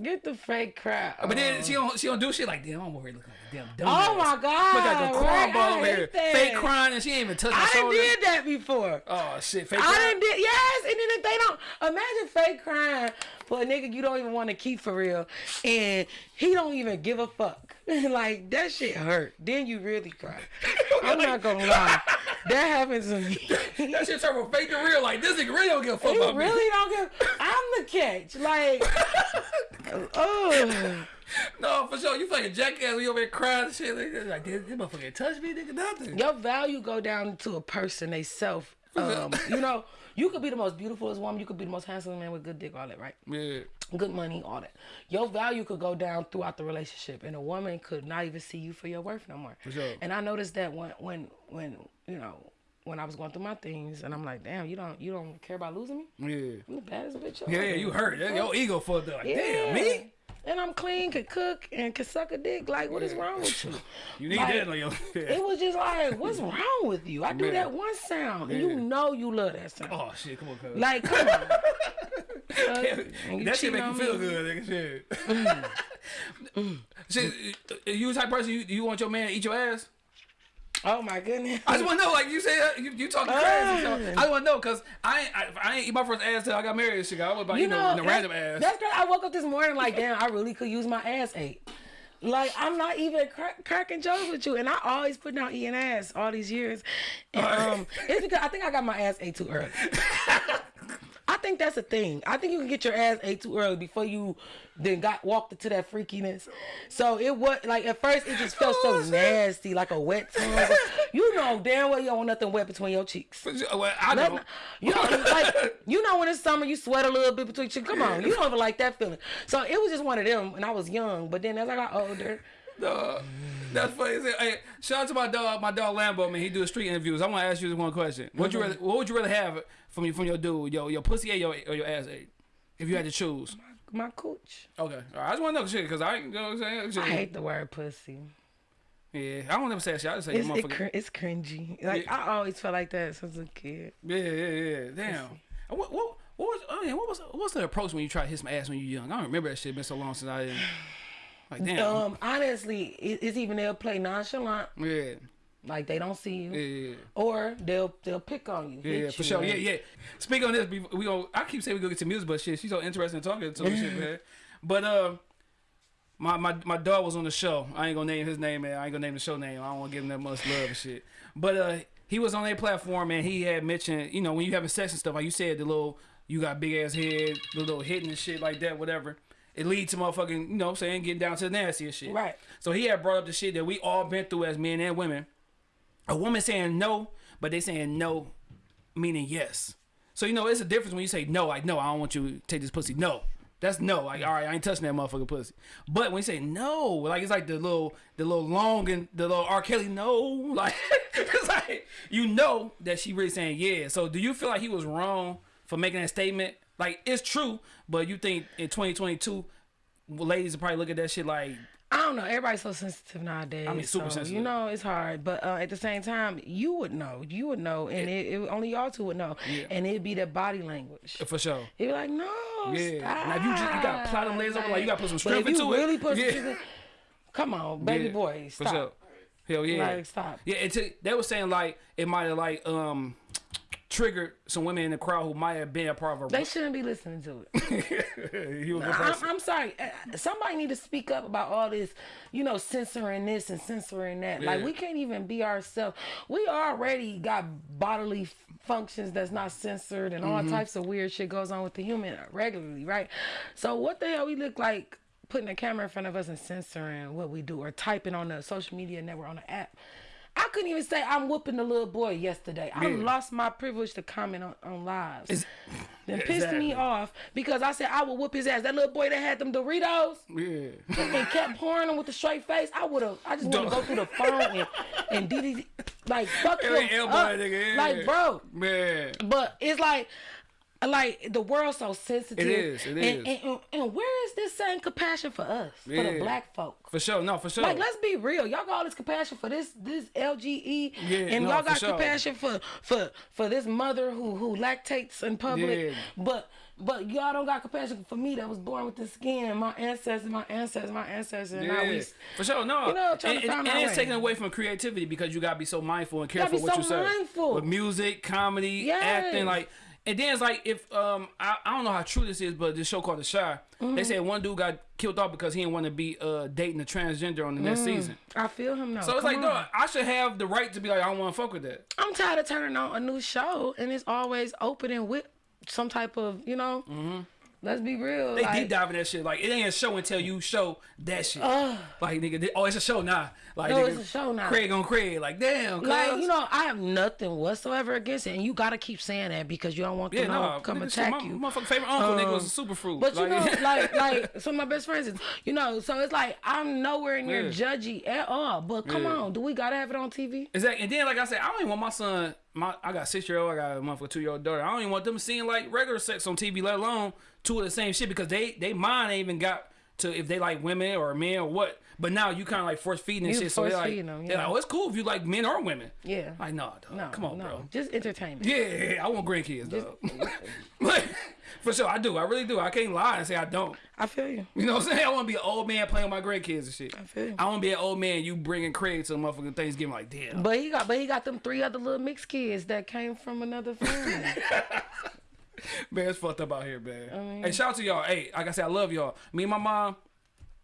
Get the fake crap. But then oh. she don't she don't do shit like damn. I'm over here looking like a damn dumb. Oh my God, Look like a right, cornball I over here, that. fake crying, and she ain't even touch my I shoulder. did that before. Oh shit, fake I crying. done did yes, and then if they don't imagine fake crying for a nigga you don't even want to keep for real, and he don't even give a fuck. like that shit hurt. Then you really cry. I'm not gonna lie, that happens to me. That shit turned from fake to real. Like this nigga really don't give a fuck He about me. really don't give. I'm the catch. Like, oh, No, for sure. You fucking jackass you over there crying and shit. Like, like this, this motherfucker ain't touch me, nigga. Nothing. your value go down to a person they self. Um, you know, you could be the most beautiful as woman. You could be the most handsome man with good dick, all that, right? Yeah. good money, all that. Your value could go down throughout the relationship, and a woman could not even see you for your worth no more. For sure. And I noticed that when, when, when you know, when I was going through my things, and I'm like, damn, you don't, you don't care about losing me. Yeah. I'm the baddest bitch. Yeah, yeah, you hurt. Your ego fucked up. Like, damn, me? And I'm clean, could cook, and could suck a dick. Like, what is wrong with you? You need Like, that on your It was just like, what's wrong with you? I do Yeah. that one sound, and you know you love that sound. Oh shit, come on, cuz. Like, come on. That shit make you feel me. good, nigga. Shit. Mm. shit, you type of person you, you want your man to eat your ass? Oh my goodness. I just want to know, like you said, you, you talking crazy. So I just want to know, cause I ain't, I, I ain't eat my first ass till I got married shit. I was about you, know, the that- random ass. That's great. I woke up this morning like, damn, I really could use my ass ate. Like I'm not even crack, cracking jokes with you, and I always put down eating ass all these years. And um, it's because I think I got my ass ate too early. I think that's a thing. I think you can get your ass ate too early before you then got walked into that freakiness. So it was like at first it just felt so nasty, like a wet tongue. You know damn well you don't want nothing wet between your cheeks. Uh, well, I don't. you know, like you know when it's summer, you sweat a little bit between your cheeks. Come on, you don't even like that feeling. So it was just one of them, and I was young. But then as I got older, Dog. That's funny. Hey, shout out to my dog, my dog Lambo, man. He do street interviews. I want to ask you this one question. What you uh-huh. rather, what would you rather have from your from your dude, your your pussy or your or your ass ate? If you had to choose. My cooch. Okay. I just want to know shit because I, you know what I'm saying. Shit. I hate the word pussy. Yeah, I don't ever say that shit. I just say It's it, motherfucker. cr- it's cringy. Like Yeah. I always felt like that since a kid. yeah, yeah, yeah. Damn. What what what was oh yeah, what was what was the approach when you tried to hit some ass when you young? I don't remember that shit. Been so long since I didn't. Like damn. Um, honestly, it, it's even they'll play nonchalant, yeah, like they don't see you, yeah. or they'll they'll pick on you. Yeah, yeah, for you, sure. like- Yeah, yeah. Speaking on this, we, we go. I keep saying we go get to music, but shit, she's so interesting in talking to me, shit, man. But uh, my my my dog was on the show. I ain't gonna name his name, man. I ain't gonna name the show name. I don't want to give him that much love and shit. But uh, he was on their platform and he had mentioned, you know, when you having sex and stuff, like you said, the little you got big ass head, the little hitting and shit like that, whatever. It leads to motherfucking, you know, what I'm saying getting down to the nastiest shit. Right. So he had brought up the shit that we all been through as men and women. A woman saying no, but they saying no, meaning yes. So you know, it's a difference when you say no, like no, I don't want you to take this pussy. No, that's no. Like all right, I ain't touching that motherfucking pussy. But when you say no, like it's like the little, the little long and the little R. Kelly no, like it's like you know that she really saying yeah. So do you feel like he was wrong for making that statement? Like it's true, but you think in 2022, ladies will probably look at that shit like I don't know. Everybody's so sensitive nowadays. I mean, super so, sensitive. You know, it's hard. But uh, at the same time, you would know. You would know, and it, it, only y'all two would know. Yeah. And it'd be that body language. for sure. You'd be like, no, Yeah. stop. Now, you just- you gotta plot them legs over, like, you gotta put some strength if you it. really put some Yeah. in- come on, baby Yeah, boy, For sure. Hell yeah. Like, stop. Yeah, it they were saying like it might have like um triggered some women in the crowd who might have been a part of a. They shouldn't be listening to it. a I'm. I'm sorry. Uh, Somebody need to speak up about all this, you know, censoring this and censoring that. Like we can't even be ourselves. We already got bodily functions that's not censored, and Mm-hmm. all types of weird shit goes on with the human regularly, right? So what the hell we look like putting a camera in front of us and censoring what we do, or typing on the social media network on the app? I couldn't even say I'm whooping the little boy yesterday. I Yeah. lost my privilege to comment on, on lives. It's- Then pissed Exactly. me off because I said I would whoop his ass. That little boy that had them Doritos yeah. and kept pouring them with a straight face. I would have. I just want to go through the phone and and DD like fuck him up. nigga, yeah. Like bro, Man. but it's like. Like the world's so sensitive. It is, it and, is. And, and, and where is this same compassion for us, for the black folk? For sure. No, for sure. Like, let's be real. Y'all got all this compassion for this this LGE, Yeah, and no, y'all for got sure. compassion for for for this mother who who lactates in public. Yeah. But but y'all don't got compassion for me that was born with this skin. My ancestors, my ancestors, my ancestors. And now yeah. we For sure, no. You know, trying and, to and- and it's taken away from creativity because you gotta be so mindful and careful be what so you say. mindful. With music, comedy, Yes. acting, like And then it's like if um I, I don't know how true this is, but this show called The Shy, Mm-hmm. they said one dude got killed off because he didn't want to be uh dating a transgender on the next season. I feel him now. So it's Mm. Come like, on. dog, I should have the right to be like, I don't want to fuck with that. I'm tired of turning on a new show and it's always opening with some type of, you know. Let's be real. They like, deep dive in that shit. Like it ain't a show until you show that shit. like nigga, they- oh, it's a show now. Like No, nigga, it's a show now. Craig on Craig. Like damn, Like you know, I have nothing whatsoever against it, and you gotta keep saying that because you don't want Yeah, them no, to come nigga, attack my, you. My fucking favorite uncle nigga Um, was a super fruit. But you know, like, like like some of my best friends, is, you know, so it's like I'm nowhere near Yeah. judgy at all. But come Yeah. on, do we gotta have it on TV? Exactly. And then, like I said, I don't even want my son. My I got six year old. I got a month or two year old daughter. I don't even want them seeing like regular sex on TV, let alone two of the same shit because they they mind ain't even got to if they like women or men or what. But now you kind of like force feeding and You shit. So they're like, them, they're yeah. like, oh, it's cool if you like men or women. Yeah. Like, no, dog. No, come on, no, bro. Just entertainment. Yeah, yeah, yeah, I want grandkids, dog. For sure, I do. I really do. I can't lie and say I don't. I feel you. You know what I'm saying? I want to be an old man playing with my grandkids and shit. I feel you. I want to be an old man. You bringing Craig to the motherfucking Thanksgiving like, damn. But he got, but he got them three other little mixed kids that came from another family. Man, it's fucked up out here, man. I mean, hey, shout out to y'all. Hey, like I said, I love y'all. Me and my mom,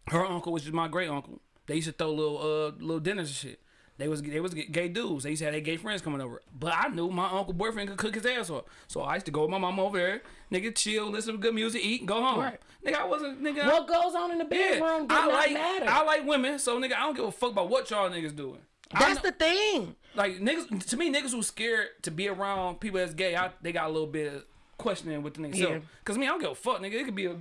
her uncle, which is my great uncle, they used to throw little uh little dinners and shit. They was they was gay dudes. They used to have their gay friends coming over. But I knew my uncle boyfriend could cook his ass off. So I used to go with my mom over there, nigga, chill, listen to good music, eat, go home. Right. Nigga, I wasn't nigga. what goes on in the yeah, bedroom does I like matter. I like women, so nigga, I don't give a fuck about what y'all niggas doing. That's the thing. like niggas to me niggas who scared to be around people that's gay I, they got a little bit of questioning with the nigga Yeah. because me I don't give a fuck nigga it could be a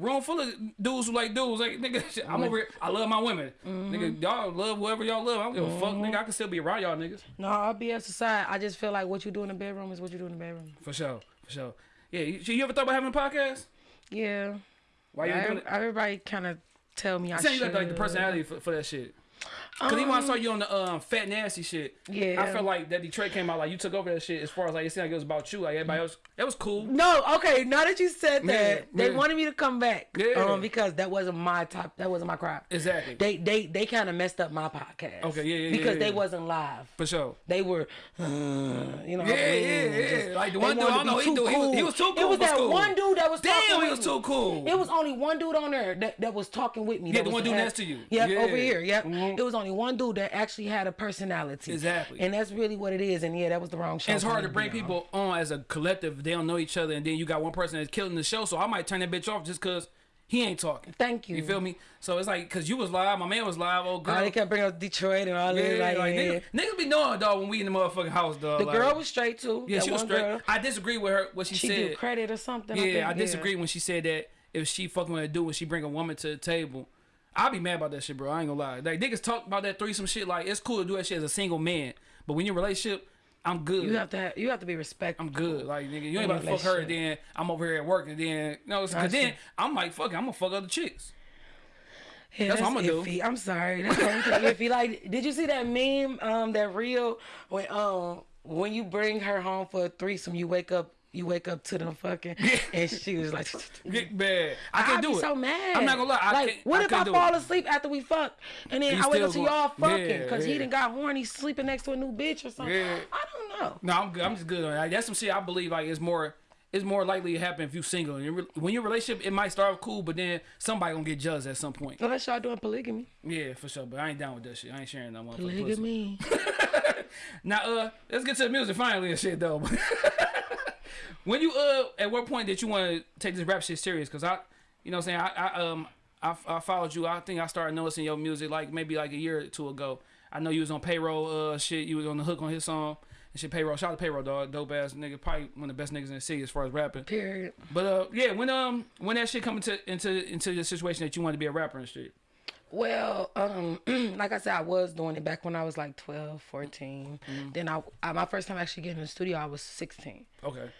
room full of dudes who like dudes. Like nigga shit, I'm over here. I love my women. Mm-hmm. nigga y'all love whoever y'all love. I don't give a fuck nigga. I can still be around y'all niggas. No, I'll be aside. I just feel like what you do in the bedroom is what you do in the bedroom. for sure for sure. Yeah you, you ever thought about having a podcast? Yeah. why you I, doing it? everybody kind of tell me I you should. got like the personality for, for that shit Cause even when I saw you on the um, fat nasty shit, Yeah. I felt like that Detroit came out like you took over that shit as far as like it seemed like it was about you, like everybody else. That was cool. No, okay. Now that you said that, Yeah, they yeah. wanted me to come back. Yeah. Um, because that wasn't my top. That wasn't my crowd. Exactly. They they they kind of messed up my podcast. Okay, yeah, yeah, Because they wasn't live. For sure. They were, uh, you know. Yeah, yeah, yeah. just- Like the one dude, I know, he, do, he, was, he was too cool. It was that cool. one dude that was Damn, talking he was too cool. It was only one dude on there that, that was talking with me. Yeah, the one dude next to you. Yep, Yeah. over here. Yep. Mhm. It was only one dude that actually had a personality. Exactly. And that's really what it is. And yeah, that was the wrong show. And it's hard to bring be on. people on as a collective. They don't know each other, and then you got one person that's killing the show. So I might turn that bitch off just cause he ain't talking. Thank you. You feel me? So it's like cause you was live, my man was live. Oh girl, Oh, they kept bringing up Detroit and all yeah, that. Like, like yeah. niggas, niggas be knowing dog when we in the motherfucking house, dog. The like, girl was straight too. yeah, that she was straight. Girl. I disagree with her what she, She said. credit or something. Yeah, I. I disagree when she said that if she fucking with a dude when she bring a woman to the table. I'll be mad about that shit, bro. I ain't gonna lie. Like niggas talk about that threesome shit. Like it's cool to do that shit as a single man, but when you're in a relationship, I'm good. You have to have, you have to be respectful. I'm good. Like nigga, you ain't about to fuck her. Then I'm over here at work, and then no, know, cause then I'm like, fuck, it, I'm gonna fuck other chicks. Yeah, That's what I'ma do. iffy. I'm sorry. That's iffy. Like, did you see that meme? Um, that real when um when you bring her home for a threesome, you wake up. You wake up to them fucking, and she was like, Get bad. I can't I'd do be it. so mad. I'm not gonna lie. I like, can't, what I if I fall it. asleep after we fuck, and then I wake up to y'all fucking Yeah, because he yeah. done got horny sleeping next to a new bitch or something? Yeah. I don't know. No, I'm good. I'm just good on that. That's some shit I believe like it's more it's more likely to happen if you single. And when a relationship, it might start off cool, but then somebody gonna get judged at some point. Unless y'all doing polygamy. Yeah, for sure. But I ain't down with that shit. I ain't sharing that pussy. Polygamy. Now, uh, let's get to the music finally and shit though. when you uh, at what point did you want to take this rap shit serious? Cause I, you know, what I'm saying I, I um I, I followed you. I think I started noticing your music like maybe like a year or two ago. I know you was on payroll uh shit. You was on the hook on his song and shit. Payroll, shout out to payroll dog, dope ass nigga, probably one of the best niggas in the city as far as rapping. Period. But uh, yeah, when um when that shit come into into into the situation that you want to be a rapper and shit. Well, um, like I said, I was doing it back when I was like 12, 14. Then I, I, my first time actually getting in the studio, I was 16. Okay.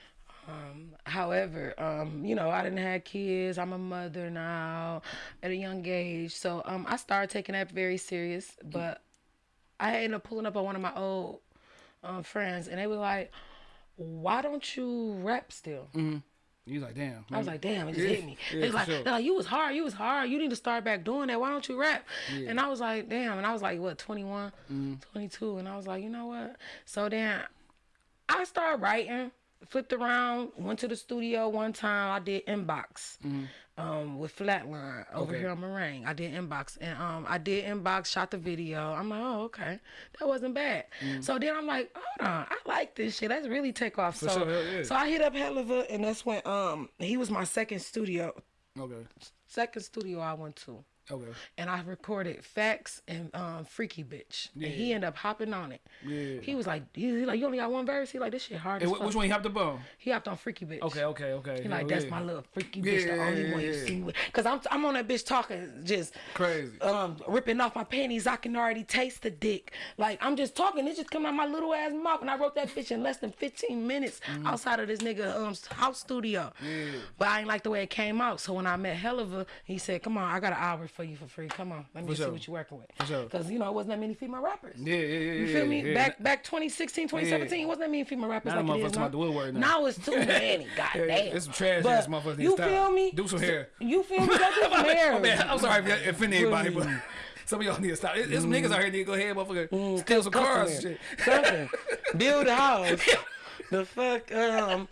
However, um, you know, I didn't have kids. I'm a mother now at a young age. So um, I started taking that very serious. But I ended up pulling up on one of my old um, friends, and they were like, why don't you rap still? You was like, damn. I was like, damn, it just Yeah, hit me. yeah, They was like, sure. like, you was hard, you was hard. You need to start back doing that. Why don't you rap? And I was like, damn. And I was like, what, 21, Mm-hmm. 22. And I was like, you know what? So then I started writing. flipped around, went to the studio one time. I did inbox Mm-hmm. Um, with Flatline over here on Meringue. I did inbox and um, I did inbox, shot the video. I'm like, oh okay, that wasn't bad. Mm. So then I'm like, hold on, I like this shit. Let's really take off. so sure, yeah. so I hit up Helluva, and that's when um he was my second studio, Okay. second studio I went to Okay. and I recorded Facts and um, Freaky Bitch. And he ended up hopping on it. Yeah. He was like, he, he like, you only got one verse? He like, this shit hard Hey, as which one you hopped up on? He hopped on Freaky Bitch. Okay, okay, okay. He like, that's yeah. my little freaky Yeah, bitch, the only yeah, one you yeah. see with. Cause I'm, I'm on that bitch talking, just Crazy. um, ripping off my panties. I can already taste the dick. Like I'm just talking, it just come out my little ass mouth, and I wrote that bitch in less than 15 minutes Mm-hmm. outside of this nigga um house studio. But I ain't like the way it came out. So when I met Helluva, he said, "Come on, I got an hour for you for free. Come on, let me For see sure. what you're working with." For sure. You know it wasn't that many female rappers. Yeah, yeah, yeah. You feel me? yeah. Back back 2016, 2017, Yeah. it wasn't that many female rappers Now like it is now. now. Now it's too many. Goddamn. Yeah, it's some trash ass motherfuckers You stop. feel me? Do some hair. You feel me? Go do some hair. Bad. I'm sorry if I offended anybody, but Mm. some of y'all need to stop. There's some niggas out here need to go ahead, motherfucker, steal some cars and shit. Something. Build a house. the fuck um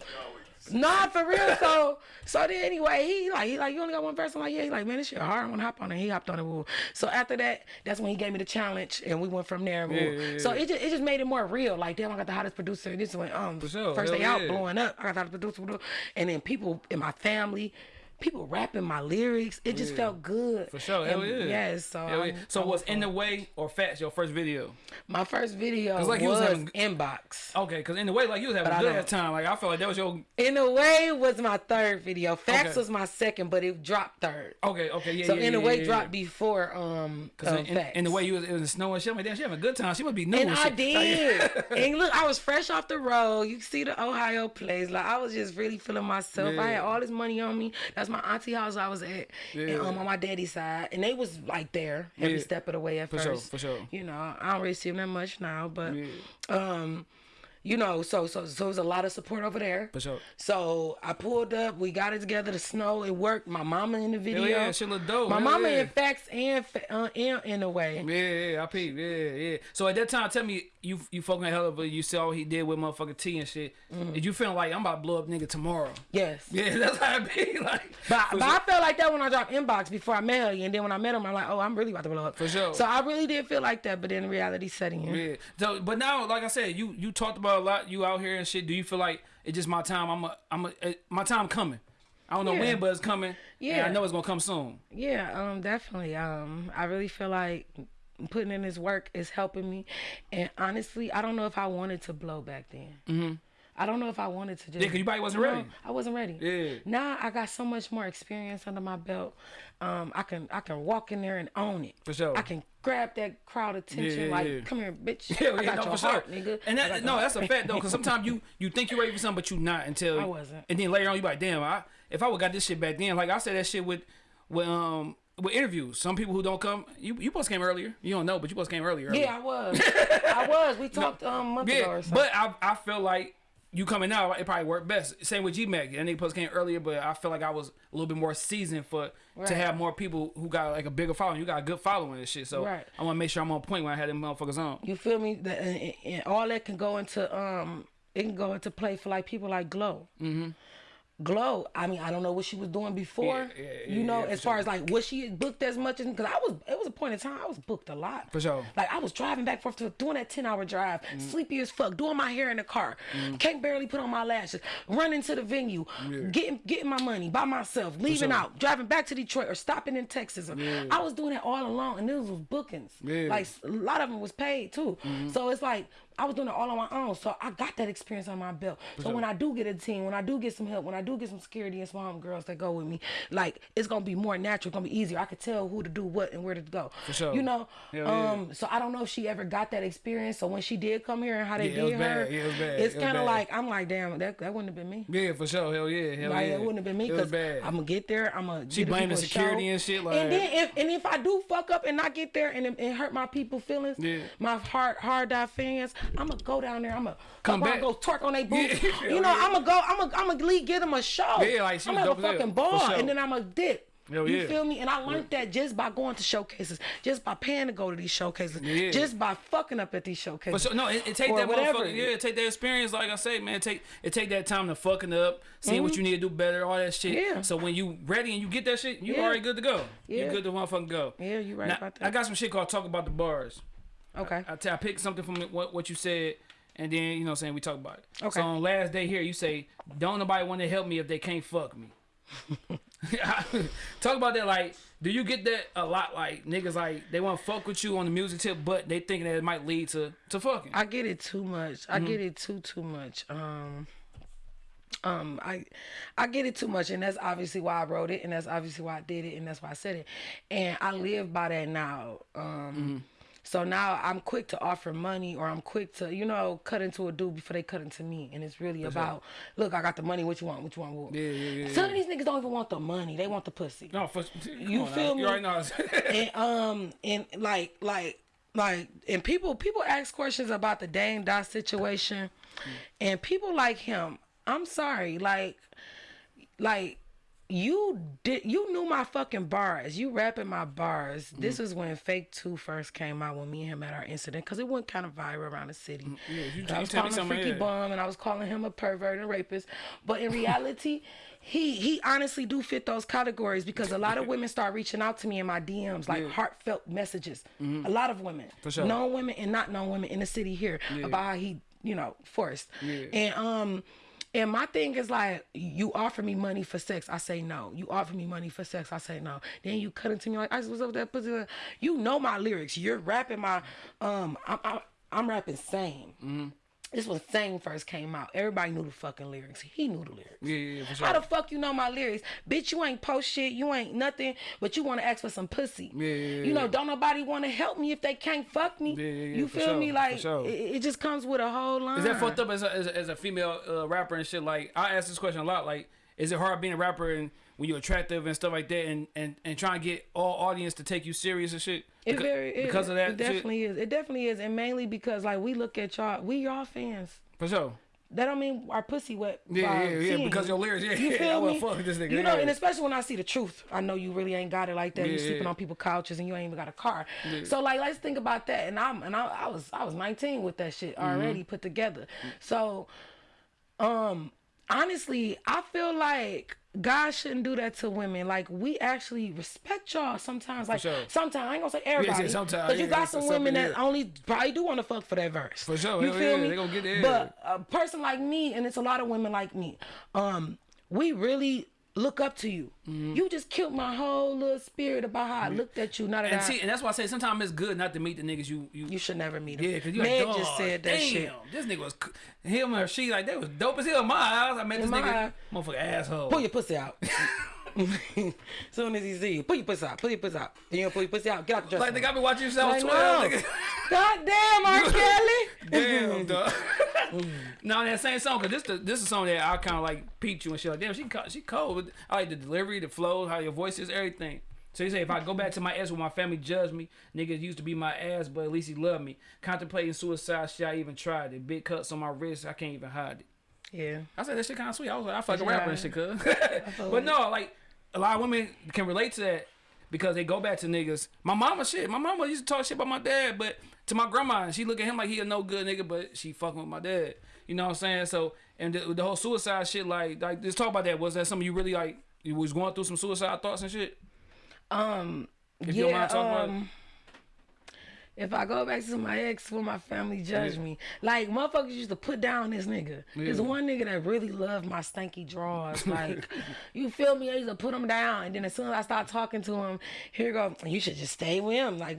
Nah, for real. So, so then anyway, he like, he like, you only got one verse. I'm like, yeah. He like, man, this shit hard. I want to hop on it. He hopped on it. Woo. So after that, that's when he gave me the challenge, and we went from there. Yeah, yeah, So it just, it just made it more real. Like, damn, I got the hottest producer. And this went um sure. first day Hell out blowing up. I got the hottest producer, and then people in my family. People rapping my lyrics, it just felt good. For sure, hell And yeah. Yes, so Hell yeah. So I was in the way or fats your first video? my first video like was was, having- inbox. Okay, because in the way, like you was having But a I good ass time. Like I felt like that was your. In the way, was my third video. Facts Okay. was my second, but it dropped third. Okay, okay, yeah, so yeah. in the yeah, way, yeah, dropped yeah. before um, um in, in the way you was, it was snowing shit. I'm like, damn, she having a good time. She must be new. and I shit. did. and look, I was fresh off the road. You see the Ohio place. Like I was just really feeling myself. I had all this money on me. That's my auntie house I was at. And Yeah. um, on my daddy's side. And they was like there every Yeah. step of the way at For first. sure, for sure. You know, I don't really see them that much now, but um you know, so so so it was a lot of support over there. For sure. So I pulled up, we got it together. The snow, it worked. My mama in the video. Hell yeah, shit look dope. My Hell mama yeah. in facts and uh, in in a way. Yeah, yeah, I peep. Yeah, yeah. So at that time, tell me, you you fucking Helluva, you saw what he did with motherfucking T and shit. Mm-hmm. Did you feel like I'm about to blow up nigga tomorrow? Yes. Yeah, that's how it be. Like, But, but sure. I felt like that when I dropped inbox before I met her, and then when I met him, I'm like, oh, I'm really about to blow up. For sure. So I really did feel like that, but then reality setting in. Yeah. So, but now, like I said, you you talked about a lot. You out here and shit. Do you feel like it's just my time? I'm a, I'm a, uh, my time coming. I don't know Yeah. when, but it's coming. Yeah. I know it's gonna come soon. Yeah, um, definitely. Um, I really feel like putting in this work is helping me, and honestly, I don't know if I wanted to blow back then. Mm-hmm. I don't know if I wanted to just. Yeah, 'cause you probably wasn't No, ready. I wasn't ready. Yeah. Now I got so much more experience under my belt. Um, I can I can walk in there and own it. For sure. I can grab that crowd attention. Yeah, like, yeah. come here, bitch. Yeah, I got no, your for sure. nigga. And that, no, that's a fact though, because sometimes you you think you're ready for something, but you're not until I wasn't. And then later on, you like, damn, I if I would got this shit back then, like I said that shit with with um with interviews. Some people who don't come, you you supposed came earlier. You don't know, but you supposed came earlier. Yeah, I was. I was. We talked um, a month ago Yeah, or something. but I I feel like you coming out, it probably worked best. Same with G Mac. And they to came earlier, but I feel like I was a little bit more seasoned for to have more people who got like a bigger following. You got a good following and shit. So Right. I want to make sure I'm on point when I had them motherfuckers on. You feel me? That and, all that can go into um, it can go into play for like people like Glow. Mm-hmm. Glow. I mean, I don't know what she was doing before. Yeah, yeah, you know, yeah, as far sure. as like was she booked as much as because I was. It was a point in time I was booked a lot. For sure. Like I was driving back forth to doing that ten hour drive, Mm-hmm. sleepy as fuck, doing my hair in the car, can't barely put on my lashes, running to the venue, getting getting my money by myself, leaving sure. out, driving back to Detroit or stopping in Texas. I was doing that all along, and this was bookings. Yeah. Like a lot of them was paid too. So it's like I was doing it all on my own. So I got that experience on my belt. So when I do get a team, when I do get some help, when I do get some security and some homegirls that go with me, like it's gonna be more natural, it's gonna be easier. I could tell who to do what and where to go. For sure. You know? Yeah. um so I don't know if she ever got that experience. So when she did come here and how they Yeah, it did bad. her, Yeah, it it's It kinda like I'm like, damn, that that wouldn't have been me. Yeah, for sure. Hell yeah. Hell Like yeah. it wouldn't have been me It because bad. I'm gonna get there. I'm gonna She get the blamed the people a security show. and shit, like- and then if and if I do fuck up and not get there and, and hurt my people feelings, Yeah. my hard hard die fans, I'm gonna go down there. I'm gonna Come back. go twerk on their boots. Yeah, you know, yeah. I'm gonna go. I'm gonna I'm gonna leave, give them a show. Yeah, like, she I'm gonna have a fucking ball, sure. and then I'm gonna dip. Hell you yeah. feel me? And I learned that just by going to showcases, just by paying to go to these showcases, Yeah. just by fucking up at these But showcases. so, no, it, it take Or that whatever. motherfucker. Yeah, take that experience. Like I say, man, take it take that time to fucking up, seeing what you need to do better, all that shit. Mm-hmm. Yeah. So when you ready and you get that shit, you Yeah. already good to go. Yeah. You Yeah. good to motherfucking go. Yeah, you right Now, about that. I got some shit called talk about the bars. Okay. I, I picked something from what what you said, and then you know what I'm saying we talk about it. Okay. So on last day here, you say, "Don't nobody want to help me if they can't fuck me." talk about that. Like, do you get that a lot? Like niggas like they want to fuck with you on the music tip, but they thinking that it might lead to to fucking. I get it too much. Mm-hmm. I get it too too much. Um um I I get it too much and that's obviously why I wrote it and that's obviously why I did it and that's why I said it. And I live by that now. Um Mm-hmm. So now I'm quick to offer money or I'm quick to, you know, cut into a dude before they cut into me. And it's really about, look, I got the money, what you want, what you want, what? Yeah, yeah, yeah, Some of these niggas don't even want the money. They want the pussy. No, for, You feel me? You already know. and um and like like like and people people ask questions about the Dame Dot situation and people like him I'm sorry like like you did you knew my fucking bars. You rapping my bars. This is when fake 2 first came out when me and him had our incident because it went kind of viral around the city. Yeah, you- I was calling him freaky yeah. bum and I was calling him a pervert and rapist. But in reality he he honestly do fit those categories because a lot of women start reaching out to me in my DMs like heartfelt messages. A lot of women. For sure. known women and not known women in the city here. About how he you know forced. And um and my thing is like, you offer me money for sex, I say no. You offer me money for sex, I say no. Then you cut into me like, I what's up that pussy? You know my lyrics. You're rapping my, um, I'm, I'm, I'm rapping same. Mm-hmm. This was Same first came out. Everybody knew the fucking lyrics. He knew the lyrics. Yeah, yeah, for sure. How the fuck you know my lyrics? Bitch, you ain't post shit. You ain't nothing, but you want to ask for some pussy. Yeah, yeah, You know, don't nobody want to help me if they can't fuck me. Yeah, yeah, yeah, you feel sure, me? Like, sure. it, it just comes with a whole line. Is that fucked up as a, as a, as a female uh, rapper and shit? Like, I ask this question a lot. Like, is it hard being a rapper and when you're attractive and stuff like that, and and and trying to get all audience to take you serious and shit? It Beca- very it, because of that. It shit? definitely is. It definitely is, and mainly because like we look at y'all, we y'all fans. for sure. That don't mean our pussy wet. Yeah, yeah, yeah. Because you. your lyrics, yeah, You yeah. I me? fuck with this nigga. You know, yeah. and especially when I see the truth, I know you really ain't got it like that. you Yeah, sleeping yeah. on people's couches and you ain't even got a car. So like, let's think about that. And I'm and I, I was I was 19 with that shit already put together. So, um, honestly, I feel like. God shouldn't do that to women. Like we actually respect y'all sometimes. Like sure. sometimes I ain't gonna say everybody. yeah, sometimes, But you yeah, got some women that yeah. only probably do want to fuck for that verse. For sure, You hell feel me? they gonna get there. But a person like me, and it's a lot of women like me, um, we really look up to you. Mm-hmm. You just killed my whole little spirit about how I looked at you. Not that And I, see, and that's why I say sometimes it's good not to meet the niggas you you. you should never meet him. yeah, cause you Meg like, just said that damn, shit. This nigga was him or she like they was dope as hell. in My eyes, I met this nigga, eye. motherfucker asshole. Pull your pussy out. Soon as he see you, pull your pussy out. Pull your pussy out. Then you pull your pussy out. Get out the dressing like room. nigga, I been watching you on I Twitter. know. God damn, R. Kelly. Damn, dog. now that same song, cause this the, this is a song that I kind of like peeped you and shit. Like, damn, she co- she cold. I like the delivery, the flow, how your voice is, everything. So you say if I go back to my ex when my family judged me, niggas used to be my ass, but at least he loved me. Contemplating suicide, shit, I even tried it. Big cuts on my wrist, I can't even hide it. Yeah. I said that shit kind of sweet. I was like, I fuck a rapper and shit, cuz. but no, like a lot of women can relate to that because they go back to niggas. My mama shit. My mama used to talk shit about my dad, but to my grandma, and she look at him like he a no good nigga, but she fucking with my dad. You know what I'm saying? So and the, the whole suicide shit, like like just talk about that. Was that something you really like? You was going through some suicide thoughts and shit. Um. If you don't yeah. mind talking about it. um. If I go back to my ex when my family judged me, like motherfuckers used to put down this nigga. There's one nigga that really loved my stanky drawers. Like, you feel me? I used to put him down, and then as soon as I start talking to him, here go. You should just stay with him, like,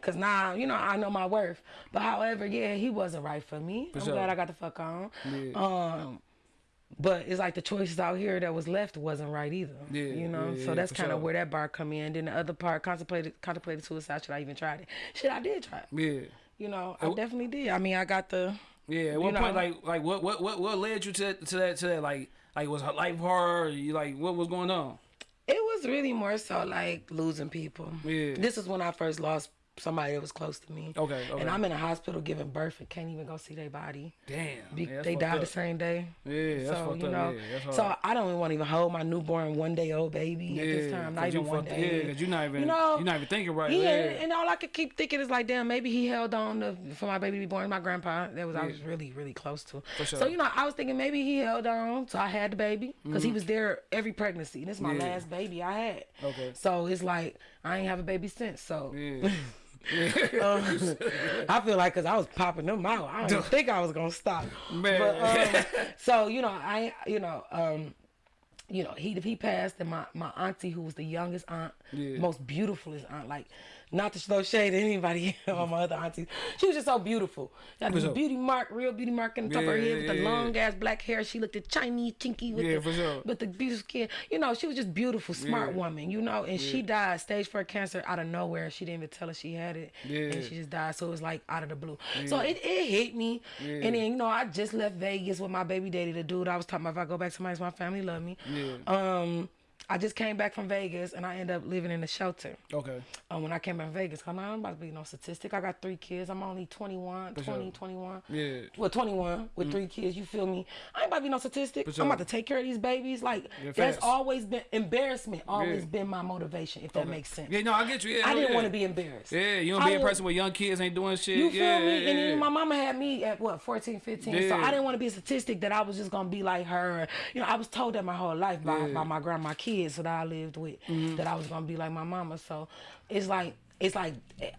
cause now you know I know my worth. But however, yeah, he wasn't right for me. I'm sure. glad I got the fuck on. Yeah. Um, but it's like the choices out here that was left wasn't right either. Yeah, you know, yeah, so that's kind of sure. where that bar come in. Then the other part, contemplated contemplated suicide. Should I even try it? Shit, I did try. it. Yeah. You know, I definitely did. I mean, I got the. Yeah, at what know. point, like, like what, what, what, what led you to that, to that, to that, like, like was life hard? You like, what was going on? It was really more so like losing people. Yeah. This is when I first lost somebody that was close to me. Okay, okay. And I'm in a hospital giving birth and can't even go see their body. Damn. Be- yeah, they died up. the same day. Yeah, that's so you up. know, Yeah, so. I don't even want to even hold my newborn one day old baby at this time. Not you even one day. yeah, 'cause you're not even- you know, you're not even thinking right, Yeah, yeah. and all I could keep thinking is like, damn, maybe he held on to, for my baby to be born. My grandpa, that was I was really really close to. For sure. So you know, I was thinking maybe he held on, so I had the baby because he was there every pregnancy. This is my Mm-hmm. Yeah. last baby I had. Okay. So it's like I ain't have a baby since. So Yeah. um, I feel like because I was popping them out, I didn't think I was gonna stop. Man. But, um, so you know, I you know, um, you know, he he passed, and my my auntie, who was the youngest aunt, Yeah. most beautifulest aunt, like not to throw shade at anybody or my other aunties, she was just so beautiful. Got this sure. beauty mark, real beauty mark in the top of her head with the yeah, yeah. long ass black hair. She looked at Chinese, chinky with Yeah, the sure. with the beautiful skin. You know, she was just beautiful, smart Yeah. woman. You know, and she died stage four cancer out of nowhere. She didn't even tell us she had it, Yeah. and she just died. So it was like out of the blue. So it, it hit me, and then you know I just left Vegas with my baby daddy, the dude I was talking about. If I go back to my my family love me. Yeah. Um, I just came back from Vegas, and I ended up living in a shelter. Okay. Um, when I came back from Vegas, I'm not about to be no statistic. I got three kids. I'm only 21, 20, sure. 21. Yeah. Well, 21 with three kids. You feel me? I ain't about to be no statistic. sure. I'm about to take care of these babies. Like Yeah, that's always been embarrassment. Always Yeah. been my motivation. If that makes sense. Yeah, no, I get you. Yeah, I didn't yeah. want to be embarrassed. Yeah, you don't I be a person with young kids ain't doing shit. You feel yeah, me? Yeah, and yeah. then my mama had me at what 14, 15. So I didn't want to be a statistic that I was just gonna be like her. You know, I was told that my whole life by, by my grandma kids that I lived with that I was gonna be like my mama. So it's like it's like eh,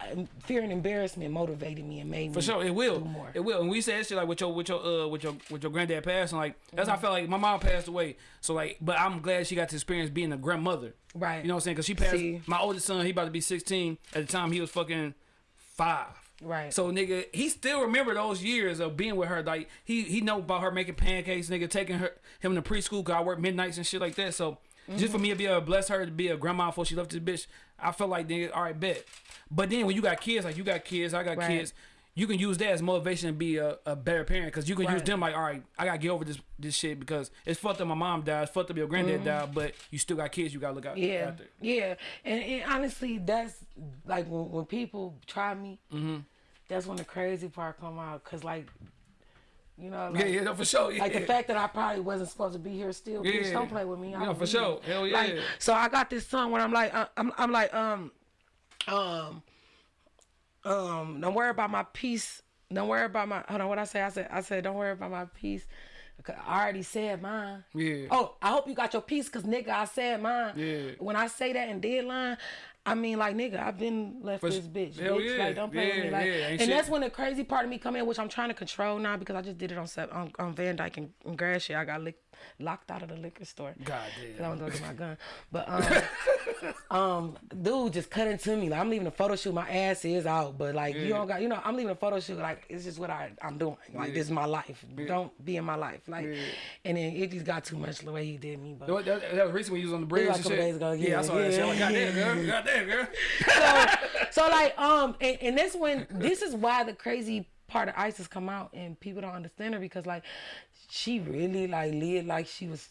fear and embarrassment motivated me and made me For sure, it will. more. It will. And we said shit like with your with your uh with your with your granddad passing, like that's how I felt like my mom passed away. So like, but I'm glad she got to experience being a grandmother. Right. You know what I'm saying? Because she passed. See. My oldest son, he about to be 16. At the time, he was fucking five. Right. So nigga, he still remember those years of being with her. Like he he know about her making pancakes, nigga, taking her him to preschool. Cause I work midnights and shit like that. So just for me to be a bless her to be a grandma before she left this bitch, I felt like nigga, all right, bet. But then when you got kids, like you got kids, I got Right. kids. You can use that as motivation to be a, a better parent because you can use them like, all right, I gotta get over this this shit because it's fucked up. My mom died, it's fucked up. Your granddad died, but you still got kids. You gotta look out Mm-hmm. Yeah, after. yeah, and, and honestly, that's like when, when people try me. Mm-hmm. That's when the crazy part come out, cause like, you know, like, Yeah, yeah, no, for sure. Yeah. like the fact that I probably wasn't supposed to be here still. Bitch, Yeah. don't play with me. Yeah, don't for sure. here. Hell Like, yeah. so I got this song where I'm like, uh, I'm, I'm like, um, um, um, don't worry about my peace. Don't worry about my. Hold on, what I say? I said, I said, don't worry about my peace. I already said mine. Yeah. Oh, I hope you got your piece, cause nigga, I said mine. Yeah. When I say that in deadline, I mean like nigga, I've been left For this bitch. bitch. yeah. Like don't play with me. Like, yeah, and shit. that's when the crazy part of me come in, which I'm trying to control now because I just did it on on, on Van Dyke and, and Gratiot. I got lick, locked out of the liquor store. God damn. I was gonna get my gun. But um, um, dude just cut into me. Like I'm leaving a photo shoot. My ass is out, but like you don't got, you know, I'm leaving a photo shoot. Like it's just what I I'm doing. Like Yeah. this is my life. Don't be in my life. Like, Yeah. and then it just got too much the way he did me. But That, that, that was recently when you was on the bridge like a couple days ago, yeah, I yeah, saw that shit. Like, yeah. goddamn, girl. Goddamn, girl. so like um and, and this when this is why the crazy part of ISIS come out and people don't understand her because like she really like lived like she was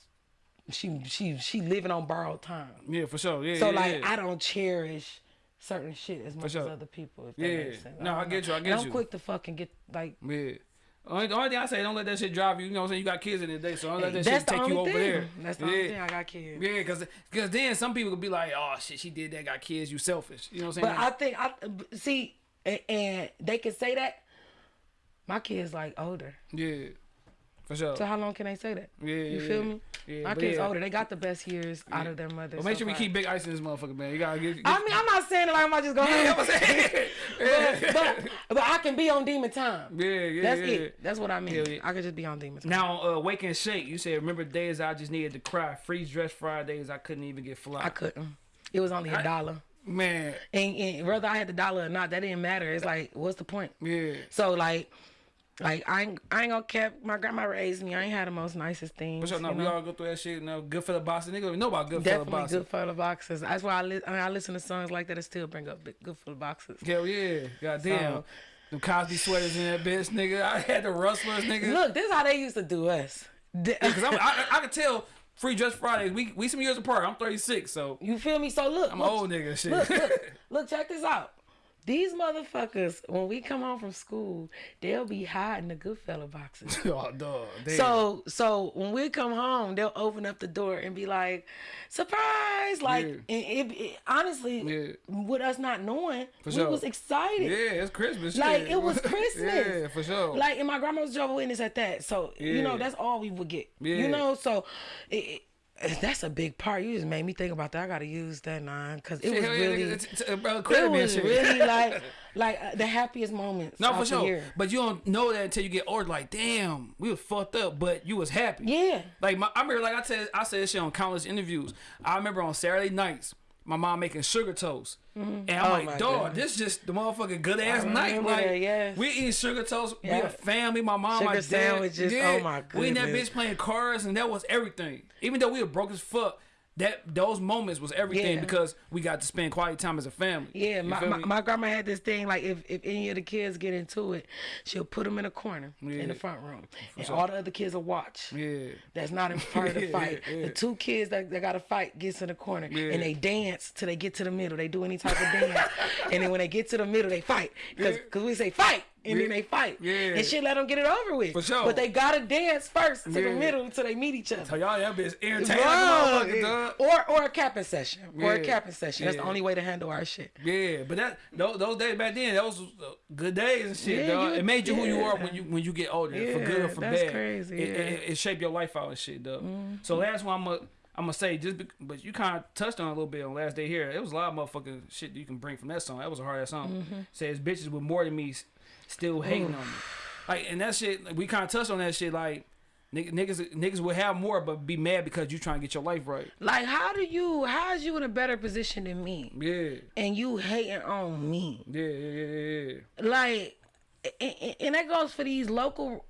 she she she living on borrowed time. Yeah, for sure. Yeah, So yeah, like yeah. I don't cherish certain shit as much sure. as other people. If that Yeah. No, I get you, I And get I'm you. quick to fucking get like Yeah. Only, the only thing I say, don't let that shit drive you. You know what I'm saying? You got kids in the day, so don't let eh, that that's shit take you over thing. there. That's the yeah. only thing I got kids. Yeah, because cause then some people could be like, oh shit, she did that, got kids, you selfish. You know what I'm saying? But I think I see and, and they can say that. My kids like older. yeah, for sure. So how long can they say that? Yeah, You yeah, feel yeah. me? Yeah, My kids yeah. older. They got the best years out of their mothers. But make so sure we keep big ice in this motherfucker, man. You gotta get. get I mean, I'm not saying it like I'm just going. yeah, I'm saying. but, but but I can be on demon time. yeah, yeah, That's yeah. it. That's what I mean. Yeah. I could just be on demon time. Now, uh, wake and shake. You said, remember days I just needed to cry. Freeze dress Fridays, I couldn't even get fly. I couldn't. It was only a dollar. Man, And, and whether I had the dollar or not, that didn't matter. It's like, what's the point? yeah. So like, like I ain't, I ain't gonna cap. My grandma raised me. I ain't had the most nicest things. For sure, no, you we know? all go through that shit. You know, good for the boss. Nigga, know about good for the Definitely Goodfellow boxes. That's why I, li- I, mean, I listen to songs like that. It still bring up Goodfellow boxes. Hell yeah, goddamn. So- Them Cosby sweaters in that bitch, nigga. I had the rustlers, nigga. Look, this is how they used to do us. D- Cause I'm, I, I can tell Free Dress Fridays. We we some years apart. I'm 36, so You feel me? So look, I'm look, an old nigga. Shit. Look, look, look, check this out. These motherfuckers, when we come home from school, they'll be hiding the Goodfellow boxes. oh, dog. So so when we come home, they'll open up the door and be like, "Surprise!" Like Yeah. and it, it- honestly, Yeah. with us not knowing, For we sure. was excited. yeah, it's Christmas. Like shit. it was Christmas. yeah, for sure. Like and my grandma was Jehovah's Witness at that. So you know that's all we would get. Yeah. You know, so it, it- that's a big part. You just made me think about that. I gotta use that nine because it was really, nigga, t- t- bro, it credit me and was really like like uh, the happiest moments. No, for sure. year. But you don't know that until you get older. Like, damn, we was fucked up, but you was happy. Yeah. Like my, I remember, like I said, I said this shit on countless interviews. I remember on Saturday nights, my mom making sugar toast, mm-hmm. and I'm Oh, like, my dog, goodness. this just the motherfucking good ass mm-hmm, night. remember Like, that, yes. we eating sugar toast. We a family. My mom, Sugar my dad. sandwiches, oh Yeah. oh, my goodness. We in that bitch playing cards, and that was everything. Even though we were broke as fuck. That those moments was everything Yeah. because we got to spend quality time as a family. Yeah, my, my, my grandma had this thing like if, if any of the kids get into it, she'll put them in a corner in the front room, and all the other kids will watch. yeah. That's not in part of the fight. yeah, yeah. The two kids that, that got to fight gets in the corner Yeah. and they dance till they get to the middle. They do any type of dance, and then when they get to the middle, they fight because Yeah. we say fight. And Yeah. then they fight, Yeah. and shit. Let them get it over with. For sure. But they gotta dance first to the middle until they meet each other. So y'all that bitch entertaining Bro, like a or or a capping session, or a Yeah. capping session. That's the only way to handle our shit. Yeah, but that those, those days back then, those uh, good days and shit, Yeah, dog. you- it made you who you are when you when you get older, for good or for that's bad. crazy, It, yeah. It, it shaped your life out and shit, dog. So last one, I'm gonna I'm gonna say just, be, but you kind of touched on it a little bit on last day here. It was a lot of motherfucking shit you can bring from that song. That was a hard ass song. Mm-hmm. Says bitches with more than me still hating on me, like and that shit. Like, we kind of touched on that shit, like. nigg- Niggas, niggas will have more, but be mad because you trying to get your life right. Like, how do you? How is you in a better position than me? Yeah, And you hating on me? yeah, yeah, yeah, yeah. yeah. Like, and, and- and that goes for these local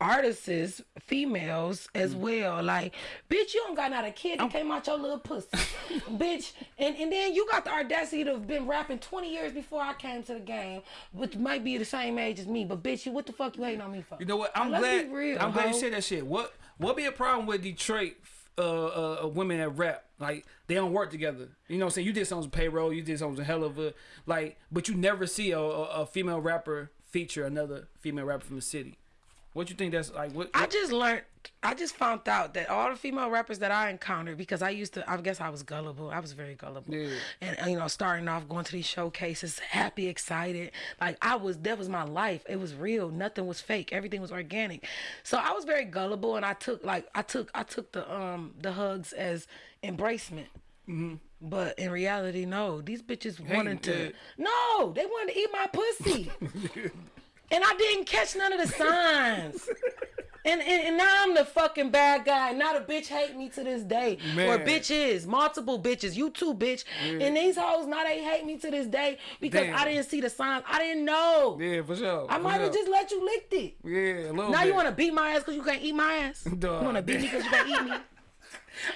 artists, females as Mm. well. Like, bitch, you don't got not a kid that came out your little pussy, bitch. And and then you got the audacity to have been rapping 20 years before I came to the game, which might be the same age as me. But bitch, you what the fuck you hating on me for? You know what? I'm glad. be real, I'm glad you said that shit. What what be a problem with Detroit uh, uh women that rap? Like they don't work together. You know what I'm saying? You did something with payroll. You did something with Helluva like, but you never see a, a, a female rapper feature another female rapper from the city. What you think that's like? What? I just learned. I just found out that all the female rappers that I encountered, because I used to, I guess I was gullible. I was very gullible, Yeah. and uh, you know, starting off going to these showcases, happy, excited. Like I was, that was my life. It was real. Nothing was fake. Everything was organic. So I was very gullible, and I took like I took I took the um the hugs as embracement. But in reality, no. These bitches wanted to. yeah. No, they wanted to eat my pussy. and I didn't catch none of the signs. And, and, and now I'm the fucking bad guy. Not a bitch hate me to this day. Or bitches, multiple bitches. You too, bitch. And these hoes now they hate me to this day because Damn. I didn't see the signs. I didn't know. yeah, for sure. I might have just let you lick it. Yeah, a little Now bit. you want to beat my ass because you can't eat my ass. Dog. You want to beat me because you can't eat me.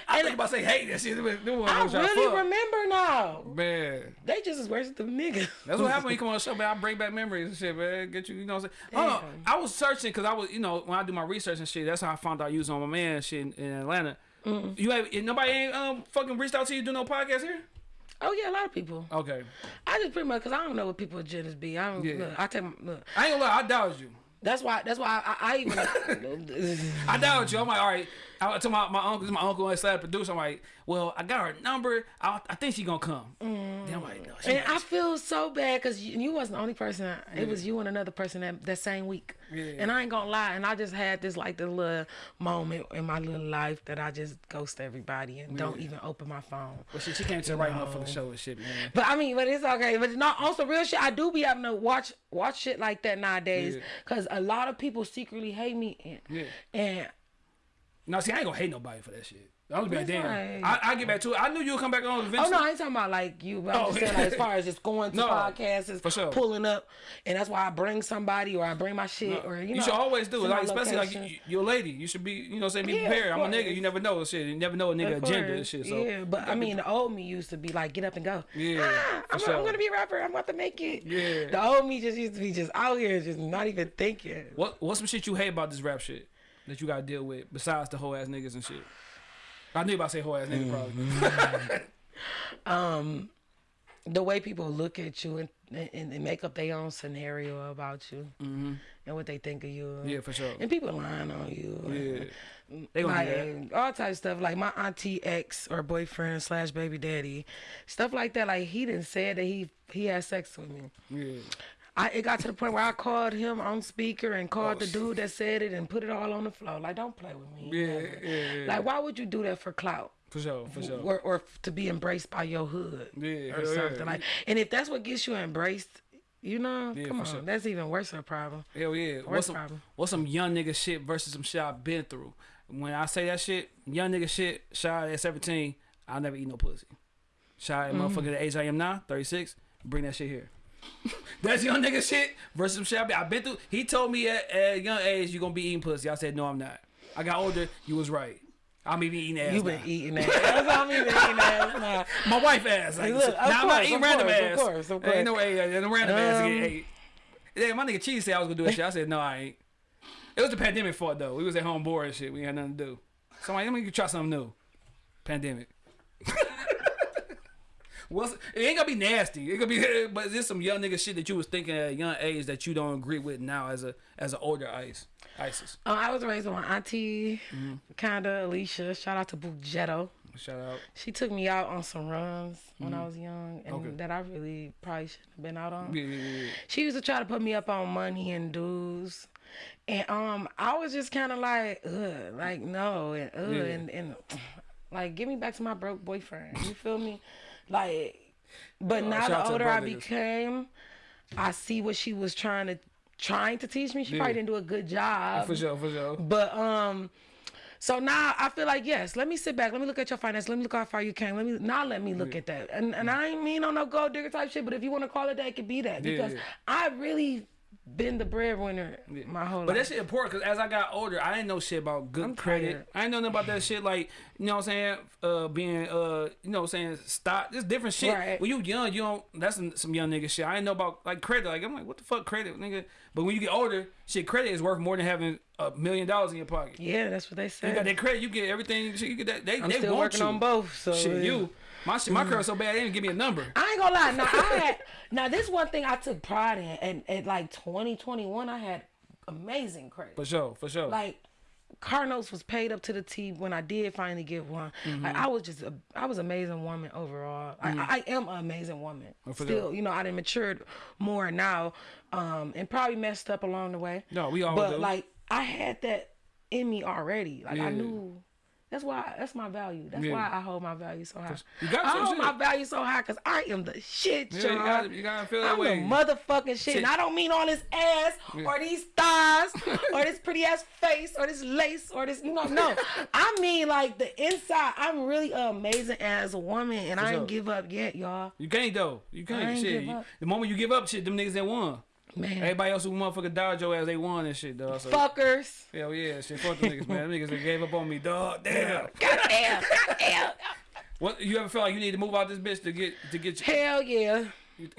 I think about to say hate that shit. Them- them ones I really remember now. Man, They just as worse than niggas. That's what happened when you come on the show, man. I bring back memories and shit, man. Get you, you know what I'm saying? Hold on. I was searching because I was, you know, when I do my research and shit, that's how I found out you was on my man shit in, in Atlanta. You have nobody ain't um fucking reached out to you do no podcast here? Oh yeah, a lot of people. Okay. I just pretty much because I don't know what people agendas be. I don't Yeah. look. I take look. I ain't gonna lie, I doubted you. That's why. That's why I, I even. I doubt you. I'm like, all right. I told my, my uncle, my uncle slap producer. I'm like, well, I got her number. I, I think she gonna come. Mm. Then I'm like, no, she and I feel so bad because you, you wasn't the only person. It was you and another person that that same week. Yeah. And I ain't gonna lie. And I just had this like the little moment in my little life that I just ghost everybody and don't even open my phone. Well, shit, she came to the right motherfucking show and shit, man. But I mean, but it's okay. But not also real shit. I do be having to watch watch shit like that nowadays Yeah. because a lot of people secretly hate me. And, Yeah. and No, see, I ain't gonna hate nobody for that shit. I was like, That's damn. right. I, I get back to it. I knew you would come back on eventually. Oh no, I ain't talking about like you. But I'm Oh. just saying like, as far as just going to No, podcasts, for sure. pulling up, and that's why I bring somebody or I bring my shit or you You, know. should always do it, like especially like location. you, you're a lady. You should be, you know, say be Yeah, prepared. I'm a nigga. You never know shit. You never know a nigga agenda and shit. So yeah, but I mean, the old me used to be like, get up and go. Yeah, ah, I'm, sure. I'm gonna be a rapper. I'm about to make it. Yeah. the old me just used to be just out here, just not even thinking. what what's some shit you hate about this rap shit that you gotta deal with besides the whole ass niggas and shit? I knew about to say whole ass niggas probably. Um, the way people look at you and, and, and make up their own scenario about you and what they think of you. Yeah, for sure. And people lying on you. Yeah. They gonna like do all types of stuff. Like my auntie ex or boyfriend slash baby daddy, stuff like that. Like he didn't say that he he had sex with me. Yeah. I it got to the point where I called him on speaker and called Oh, the dude that said it and put it all on the floor. Like don't play with me. Yeah, yeah, yeah. Like why would you do that for clout? For sure, for sure. or, or to be embraced by your hood Yeah, or hell yeah. something like and if that's what gets you embraced you know Yeah, come on sure. that's even worse of a problem Hell yeah. What's Worst some, problem. what's some young nigga shit versus some shit I've been through? When I say that shit, young nigga shit, shy at 17, I'll never eat no pussy. Shy at mm. motherfucker the age I am now, 36, bring that shit here. That's young nigga shit versus some shit I've been, been through. He told me at, at a young age, you gonna be eating pussy. I said, no, I'm not. I got older, you was right. I'm even eating ass. you now. been eating that that's all me been eating that nah. My wife ass. Like, Look, of now I'm not eating random course, of ass. course, of course. Ain't course. no way. No random ass. Um, Get ate. Yeah, my nigga Cheese said I was gonna do that shit. I said no, I ain't. It was the pandemic fault though. We was at home bored and shit. We had nothing to do. So I'm like, let me try something new. Pandemic. What's, it ain't gonna be nasty. It gonna be, but is this some young nigga shit that you was thinking at a young age that you don't agree with now as a as an older ice ISIS. Uh, I was raised with my auntie, Mm-hmm. kinda Alicia. Shout out to Bugetto. Shout out. She took me out on some runs when I was young, and Mm-hmm. Okay. that I really probably shouldn't have been out on. Yeah, yeah, yeah. She used to try to put me up on money and dues. And um I was just kinda like, ugh, like no and ugh and, and like give me back to my broke boyfriend. You feel me? Like but Oh, now the older I became, I see what she was trying to trying to teach me. She Yeah. probably didn't do a good job. For sure, for sure. But um, so now I feel like yes. Let me sit back. Let me look at your finance. Let me look how far you came. Let me now let me look at that. And and I ain't mean on no gold digger type shit. But if you want to call it that, it could be that Yeah, because yeah. I really been the breadwinner my whole But that shit important because as I got older, I didn't know shit about good I'm credit. tired. I didn't know nothing about that shit. Like you know what I'm saying, uh, being uh, you know what I'm saying, stock. There's different shit. Right. When you young, you don't. That's some, some young nigga shit. I didn't know about like credit. Like I'm like, what the fuck credit, nigga? But when you get older, shit, credit is worth more than having a million dollars in your pocket. yeah, that's what they say. You got that credit, you get everything. Shit, you get that. They I'm they still want working you. on both. So Shit, yeah. you. My shit, my credit so bad they didn't give me a number. I ain't gonna lie. Now I had now this one thing I took pride in, and at like 2021, I had amazing credit. For sure, for sure. like car notes was paid up to the T when I did finally get one. Mm-hmm. Like I was just a, I was an amazing woman overall. I, I am an amazing woman. Oh, for Still, you know, I done matured more now, um, and probably messed up along the way. No, we all But do. like I had that in me already. Like Yeah. I knew. That's why. That's my value. That's Yeah. why I hold my value so high. You got I hold shit. my value so high because I am the shit, Yeah, you gotta- you gotta feel that I'm way. the motherfucking shit. And I don't mean all this ass or these thighs or this pretty ass face or this lace or this, you know, no. I mean like the inside. I'm really amazing as a woman and I ain't give up yet, y'all. You can't though. You can't. ain't Shit. give You- up. the moment you give up, shit, them niggas that won. Man. Everybody else who motherfucker dodge your ass, they won and shit, dog. So, Fuckers. Hell yeah, shit. Fuck the niggas, man. Them niggas that gave up on me, dog. Damn. Goddamn. Goddamn. What you ever feel like you need to move out this bitch to get to get you? Hell yeah.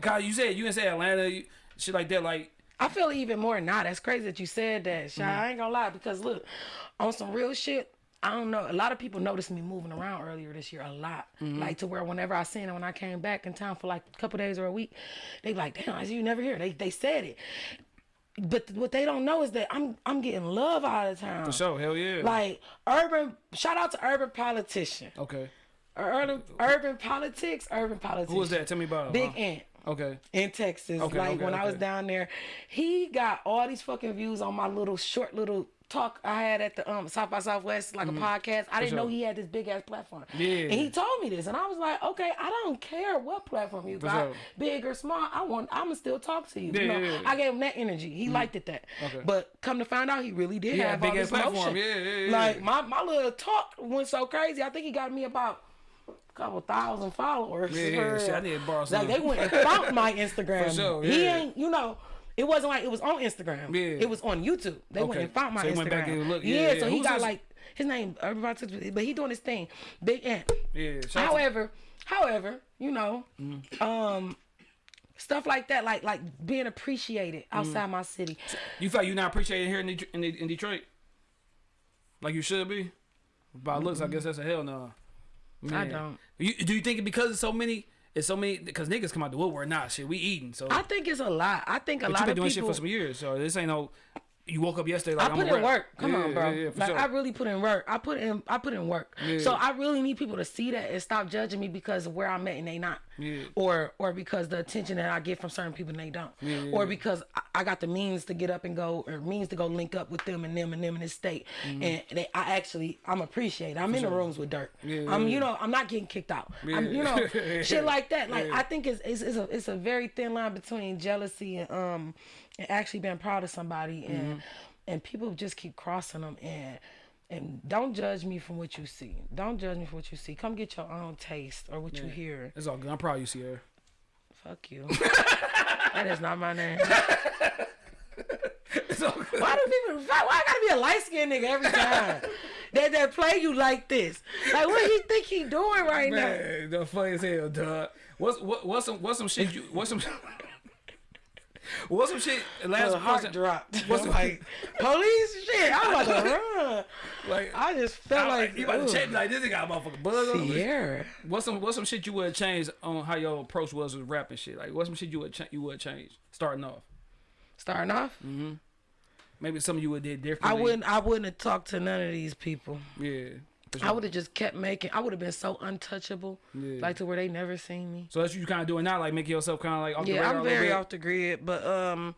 Cause you said you didn't say Atlanta, you, shit like that. Like I feel even more now. That's crazy that you said that, Shy. Mm-hmm. I ain't gonna lie because look, on some real shit. I don't know. A lot of people noticed me moving around earlier this year a lot. Mm-hmm. Like to where whenever I seen it when I came back in town for like a couple days or a week, they like, "Damn, I see you never here." They they said it, but what they don't know is that I'm I'm getting love out of town. for sure, hell yeah. Like urban. Shout out to urban politician. okay, Urban urban politics. Urban politics. who was that? Tell me about him. Big huh? Ant Okay, in Texas. Okay, like okay, when I was down there, he got all these fucking views on my little short little talk I had at the um South by Southwest, like a podcast. I didn't know Mm-hmm. he had this big ass platform. Yeah. And he told me this, and I was like, okay, I don't care what platform you For got, sure. big or small. I want, I'ma still talk to you. Yeah, you know, yeah, yeah. I gave him that energy. He liked it that. Okay. But come to find out, he really did Yeah, have big all ass this platform. Yeah, yeah, yeah. Like my my little talk went so crazy. I think he got me about. a Couple thousand followers. Yeah, yeah, shit, I need to borrow Like they went and found my Instagram. For sure, He ain't, you know, it wasn't like it was on Instagram. Yeah. It was on YouTube. They went Okay. and found my So Instagram. went back and looked- yeah, yeah, so he Who's got this? like his name, everybody, took- but he doing his thing. Big Ant. yeah. shout out to- However, however, you know, Mm-hmm. um, stuff like that, like like being appreciated Mm-hmm. outside my city. you feel you're not appreciated here in, in, in Detroit, like you should be. By looks, I guess that's a hell no. I don't. You, do you think because of so many it's so many because niggas come out the woodwork. Nah, shit, we eating. So I think it's a lot. I think a but lot you been of doing people. shit for some years. So this ain't no. You woke up yesterday like I I'm put in work. Come Yeah, on, bro. Yeah, yeah, like sure. I really put in work. I put in I put in work. So I really need people to see that and stop judging me because of where I'm at and they not. Yeah. Or or because the attention that I get from certain people and they don't. Or because I, got the means to get up and go or means to go link up with them and them and them in this state. Mm -hmm. And they I actually I'm appreciated. I'm in the rooms with dirt. Yeah, I'm you know, I'm not getting kicked out. I'm you know, shit like that. Like. I think it's, it's it's a it's a very thin line between jealousy and um and actually being proud of somebody and Mm-hmm. and people just keep crossing them and and don't judge me from what you see. Don't judge me from what you see. Come get your own taste or what you hear. It's all good. I'm proud you see her. Fuck you. that is not my name. It's all good. Why do people? Why I gotta be a light skinned nigga every time? that that play you like this? Like what you think he doing right now? The funny as hell, dog. What's what, what's some what's some shit you what's some what's some shit last The heart dropped. What's like police shit. I'm about to run. like I just felt I- like you about to check like this a motherfucking buzz. Sierra. What's some what's some shit you would change on how your approach was with rapping shit? Like what's some shit you would you would change starting off? Starting off, Mhm. Maybe some of you would have did I wouldn't. I wouldn't have talked to none of these people. Yeah. For I would have just kept making. I would have been so untouchable, Yeah. like to where they never seen me. So that's what you kind of doing now, like making yourself kind of like off the Yeah, radar I'm very off the grid, but um,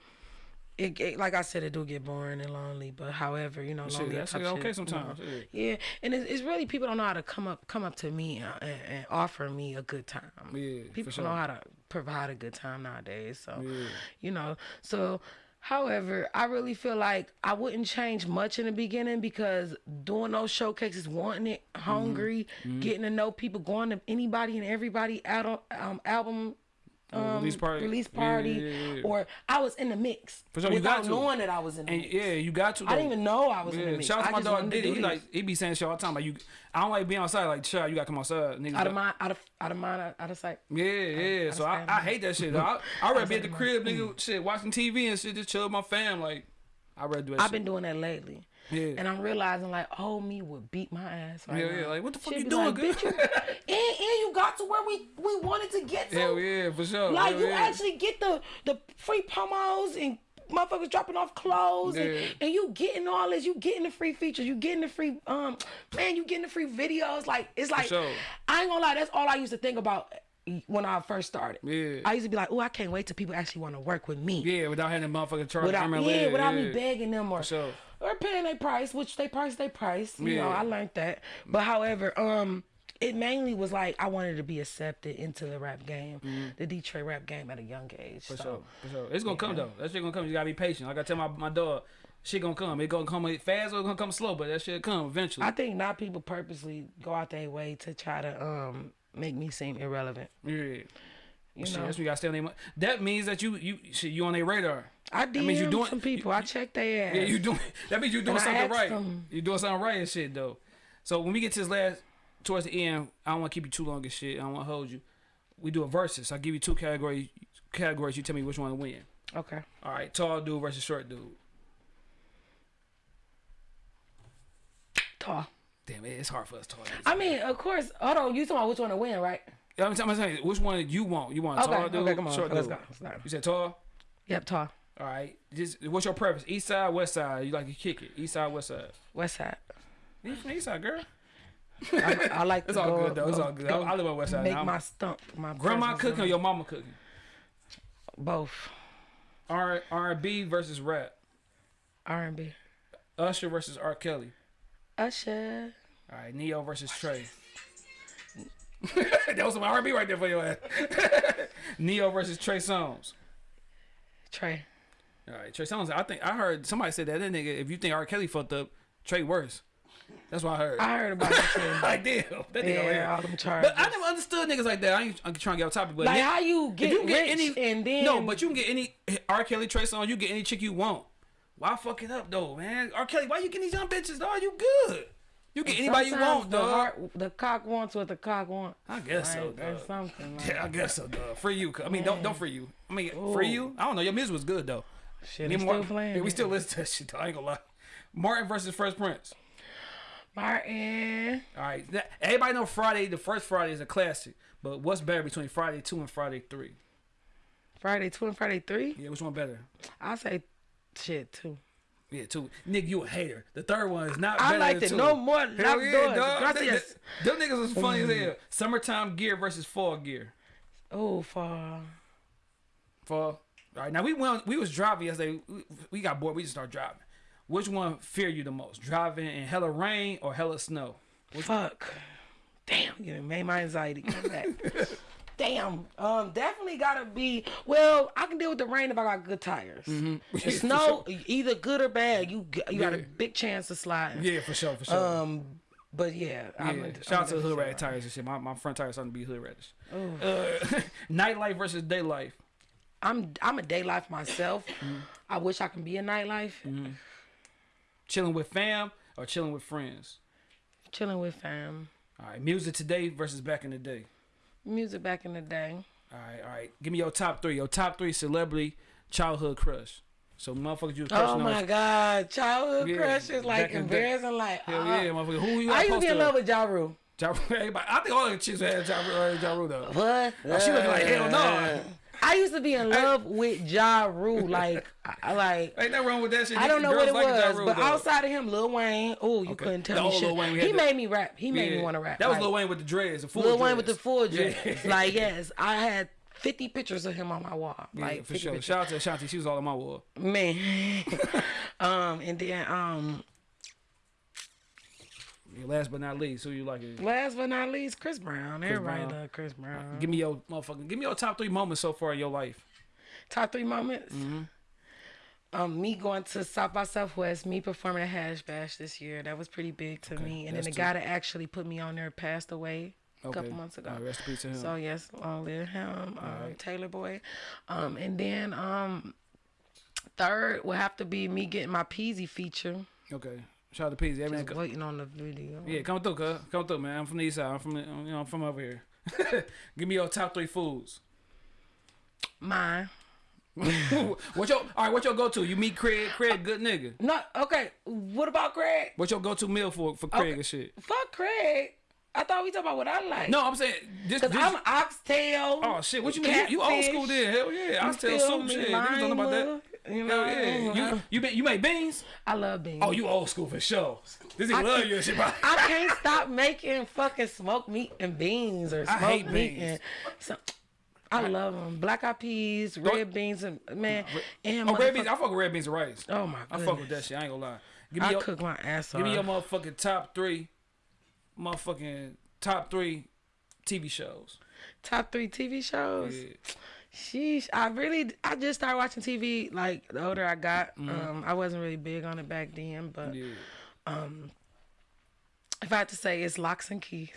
it, it like I said, it do get boring and lonely. But however, you know, Shit, lonely that's type okay shit, sometimes. you know. Yeah. Yeah, and it's, it's really people don't know how to come up come up to me and, and, offer me a good time. Yeah, people sure. don't know how to provide a good time nowadays. So, Yeah. you know, so. However, I really feel like I wouldn't change much in the beginning because doing those showcases, wanting it, Mm-hmm. hungry, getting to know people, going to anybody and everybody out um, album um, release party. release party, yeah, yeah, yeah. or I was in the mix For sure, you without got to. knowing that I was in the And mix. yeah, you got to. I didn't even know I was in the mix. shout out to my dog Diddy. He like he be saying shit all the time. Like you, I don't like being outside. Like child, you got to come outside. Niggas out got- of mind, out of out of mind, out, of sight. Yeah, yeah. So I. I hate that shit. I I rather be at the crib, nigga, shit, watching TV and shit, just chill with my fam. Like I rather do that. I've been doing that lately. Yeah. And I'm realizing like oh, me would beat my ass right Yeah, now. yeah, like, what the fuck She'd you doing, like. Bitch, you, and, and you got to where we we wanted to get to. Hell yeah, for sure. Like Hell you yeah. actually get the the free promos and motherfuckers dropping off clothes Yeah. and, and you getting all this, you getting the free features, you getting the free um man, you getting the free videos. Like it's like sure. I ain't gonna lie, that's all I used to think about when I first started. Yeah. I used to be like, oh, I can't wait till people actually want to work with me. Yeah, without having the motherfucking charge. Without, yeah, leg, without yeah. me begging them or sure. or paying their price, which they price they price. You know, Yeah. I learned that. But however, um, it mainly was like I wanted to be accepted into the rap game, the Detroit rap game at a young age. For so sure, for sure. It's gonna come though. That shit gonna come. You gotta be patient. Like I tell my my dog, shit gonna come. It gonna come fast or gonna come slow, but that shit come eventually. I think not people purposely go out their way to try to um make me seem irrelevant. yeah. You Shit, know, you gotta stay on their. That means that you you shit, you on their radar. I That means you doing some people. I check their ass. Yeah, you doing. That means you doing And something right. them. You doing something right and shit though. So when we get to this last towards the end, I don't want to keep you too long and shit. I don't want to hold you. We do a versus. I give you two categories. Categories. You tell me which one to win. Okay. All right, tall dude versus short dude. Tall. Damn, it, it's hard for us dudes. I mean, of course. Hold on. You talking about which one to win, right? I'm telling I'm telling which one you want? You want a Okay. tall dude? Okay. Come on. Short Let's dude? go. Go. You said tall. Yep. Tall. All right. Just what's your preference? East side, west side? You like to kick it? East side, west side? West side. You from east side, girl? I, I like to It's all go, good though. It's go- all good. go I, I live on west side. Make now. my stump. My Grandma cooking or your mama cooking? both R R and B versus rap. R and B. Usher versus R. Kelly. Usher. All right, Ne-Yo versus Trey. that was some R&B right there for your ass. Ne-Yo versus Trey Songz. Trey. All right, Trey Songz. I think I heard somebody said that that nigga. If you think R. Kelly fucked up, Trey worse. That's what I heard. I heard about it too. like damn, that nigga. yeah, all them charges. But I never understood niggas like that. I ain't I'm trying to get off topic, but like how you get, you get rich any and then no, but you can get any R. Kelly, Trey Songz. You get any chick you want. Why fuck it up though, man? R. Kelly, why you get these young bitches, dog? You good. You get anybody you want, the dog. heart, the cock wants what the cock wants. I guess so, Like, there's something. Like, Yeah, I guess so, dog. Free you. I mean, don't don't free you. I mean, free you. I don't know. Your music was good though. shit, Me I'm and Mar- still playing. Yeah, we still listen to that shit. Though. I ain't gonna lie. Martin versus Fresh Prince. Martin. All right. Everybody know Friday. The first Friday is a classic. But what's better between Friday two and Friday three? Friday two and Friday three. Yeah, which one better? I say shit two. Yeah, two. Nick, you a hater. The third one is not. I better liked it two. no more. Hell yeah, dog. Gracias. Them, them niggas was funny as hell. Mm. Summertime gear versus fall gear. Oh, for Fall. All right, now we went. We was driving yesterday. We, we got bored. We just started driving. Which one fear you the most? Driving in hella rain or hella snow? fuck. Damn, you made my anxiety come back. Damn. Um, definitely gotta be. Well, I can deal with the rain if I got good tires. Yeah, The for snow, either good or bad, you you got a big chance of sliding. Yeah, for sure, for sure. Um, but yeah, I'm a, Shout out to I'm the a hood rat tires and shit. My, my front tires starting to be hood radish. Oh. Uh, nightlife versus day life. I'm I'm a day life myself. Mm-hmm. I wish I can be a nightlife. Chilling with fam or chilling with friends. Chilling with fam. All right, music today versus back in the day. Music back in the day. All right, all right. Give me your top three. Your top three celebrity childhood crush. So motherfuckers you was crushing Oh on. my god, childhood Yeah, crushes like back in the embarrassing. Like Hell uh, yeah, motherfucker. Who you I used to be in posted love up? with Ja Rule. Ja Rule, everybody. I think all the chicks had Ja Rule, uh, ja Rule though. What? Oh, she looking like hell no. I used to be in love with Ja Rule. Like, I, like Ain't nothing wrong with that shit. I don't know what it like Ja was, Rule, but though. outside of him, Lil Wayne. Oh, you Okay. couldn't tell The me shit. Wayne, he made me rap. He made me want to rap. That was like, Lil Wayne with the dreads, the full Lil Wayne with the full Yeah. dreads. Like, yes, I had 50 pictures of him on my wall. Yeah, Like, for sure. pictures. Shout out to Ashanti. She was all on my wall. Man. um, and then um, Yeah, last but not least, who you like? it? last but not least, Chris Brown. Everybody Brown. love Chris Brown. Give me your motherfucking. Give me your top three moments so far in your life. Top three moments. Mm-hmm. Um, me going to South by Southwest, me performing at Hash Bash this year. That was pretty big to me. And then the guy that actually put me on there passed away a Okay. couple months ago. Right, rest in peace to him. So yes, long live him, um, right. Taylor Boy. Um, and then um, third will have to be me getting my Peezy feature. Okay. Shout out to Peezy. Everything. Just waiting on the video. Yeah, come through, cuz. Come through, man. I'm from the east side. I'm from the, you know, I'm from over here. Give me your top three foods. Mine. what your all right? What your go to? You meet Craig? Craig, good nigga. No, okay. What about Craig? What your go to meal for for Craig Okay. and shit? Fuck Craig. I thought we talking about what I like. No, I'm saying this. Cause this I'm oxtail. oh shit, what you mean? You, you old school then? Hell yeah, I you feel soup shit. Niggas don't know about that. You know, Hell yeah. You you you make beans? I love beans. Oh, you old school for sure. This nigga love can't- you and shit. bro. I can't stop making fucking smoked meat and beans or smoked I hate meat beans. so, I love them. Black eyed peas, red beans, and man, and Oh, red beans. I fuck with red beans and rice. Oh my I fuck with that shit. I ain't gonna lie. Give me I your cook my ass off. give me your motherfucking top three, motherfucking top three TV shows. top three TV shows. Yeah. Sheesh, I really, I just started watching TV like the older I got. Um, I wasn't really big on it back then, but Yeah. if I had to say, it's locks and keys.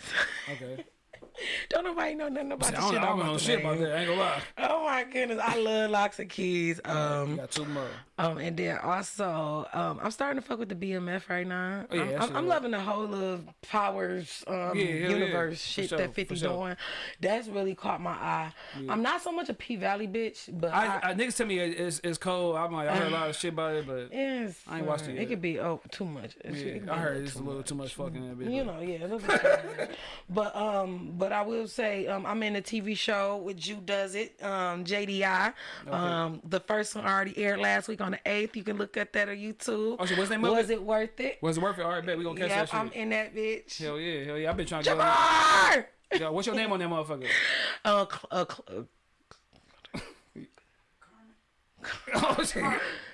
Okay. don't nobody know nothing about I the shit I don't know shit about that. I ain't gonna lie. Oh my goodness, I love locks and keys. Um, got two more. Um, and then also, um, I'm starting to fuck with the BMF right now. Oh, yeah, I'm, I'm, I'm loving the whole of Powers um, Yeah, hell yeah. universe shit sure, that for 50 sure. doing. That's really caught my eye. I'm not so much a P Valley bitch, but I, I, I, niggas tell me it's, it's cold. I'm like, I heard a lot of shit about it, but I ain't watched it yet. It could be oh too much. It should- it could be yeah, I heard it's a little too much fucking in that bitch. You know, yeah. a little bit too much. but um, but I will say um, I'm in a TV show with Jew Does It, um, JDI. Um, the first one already aired last week on the eighth. You can look at that on YouTube. Oh, shit, what's name Was it? worth it? Was it worth it? All right, bet we gonna catch Yep, that shit. I'm in that bitch. Hell yeah, hell yeah. I've been trying to get on Jamar! that. Yo, what's your name on that motherfucker? Uh, uh, cl- oh shit.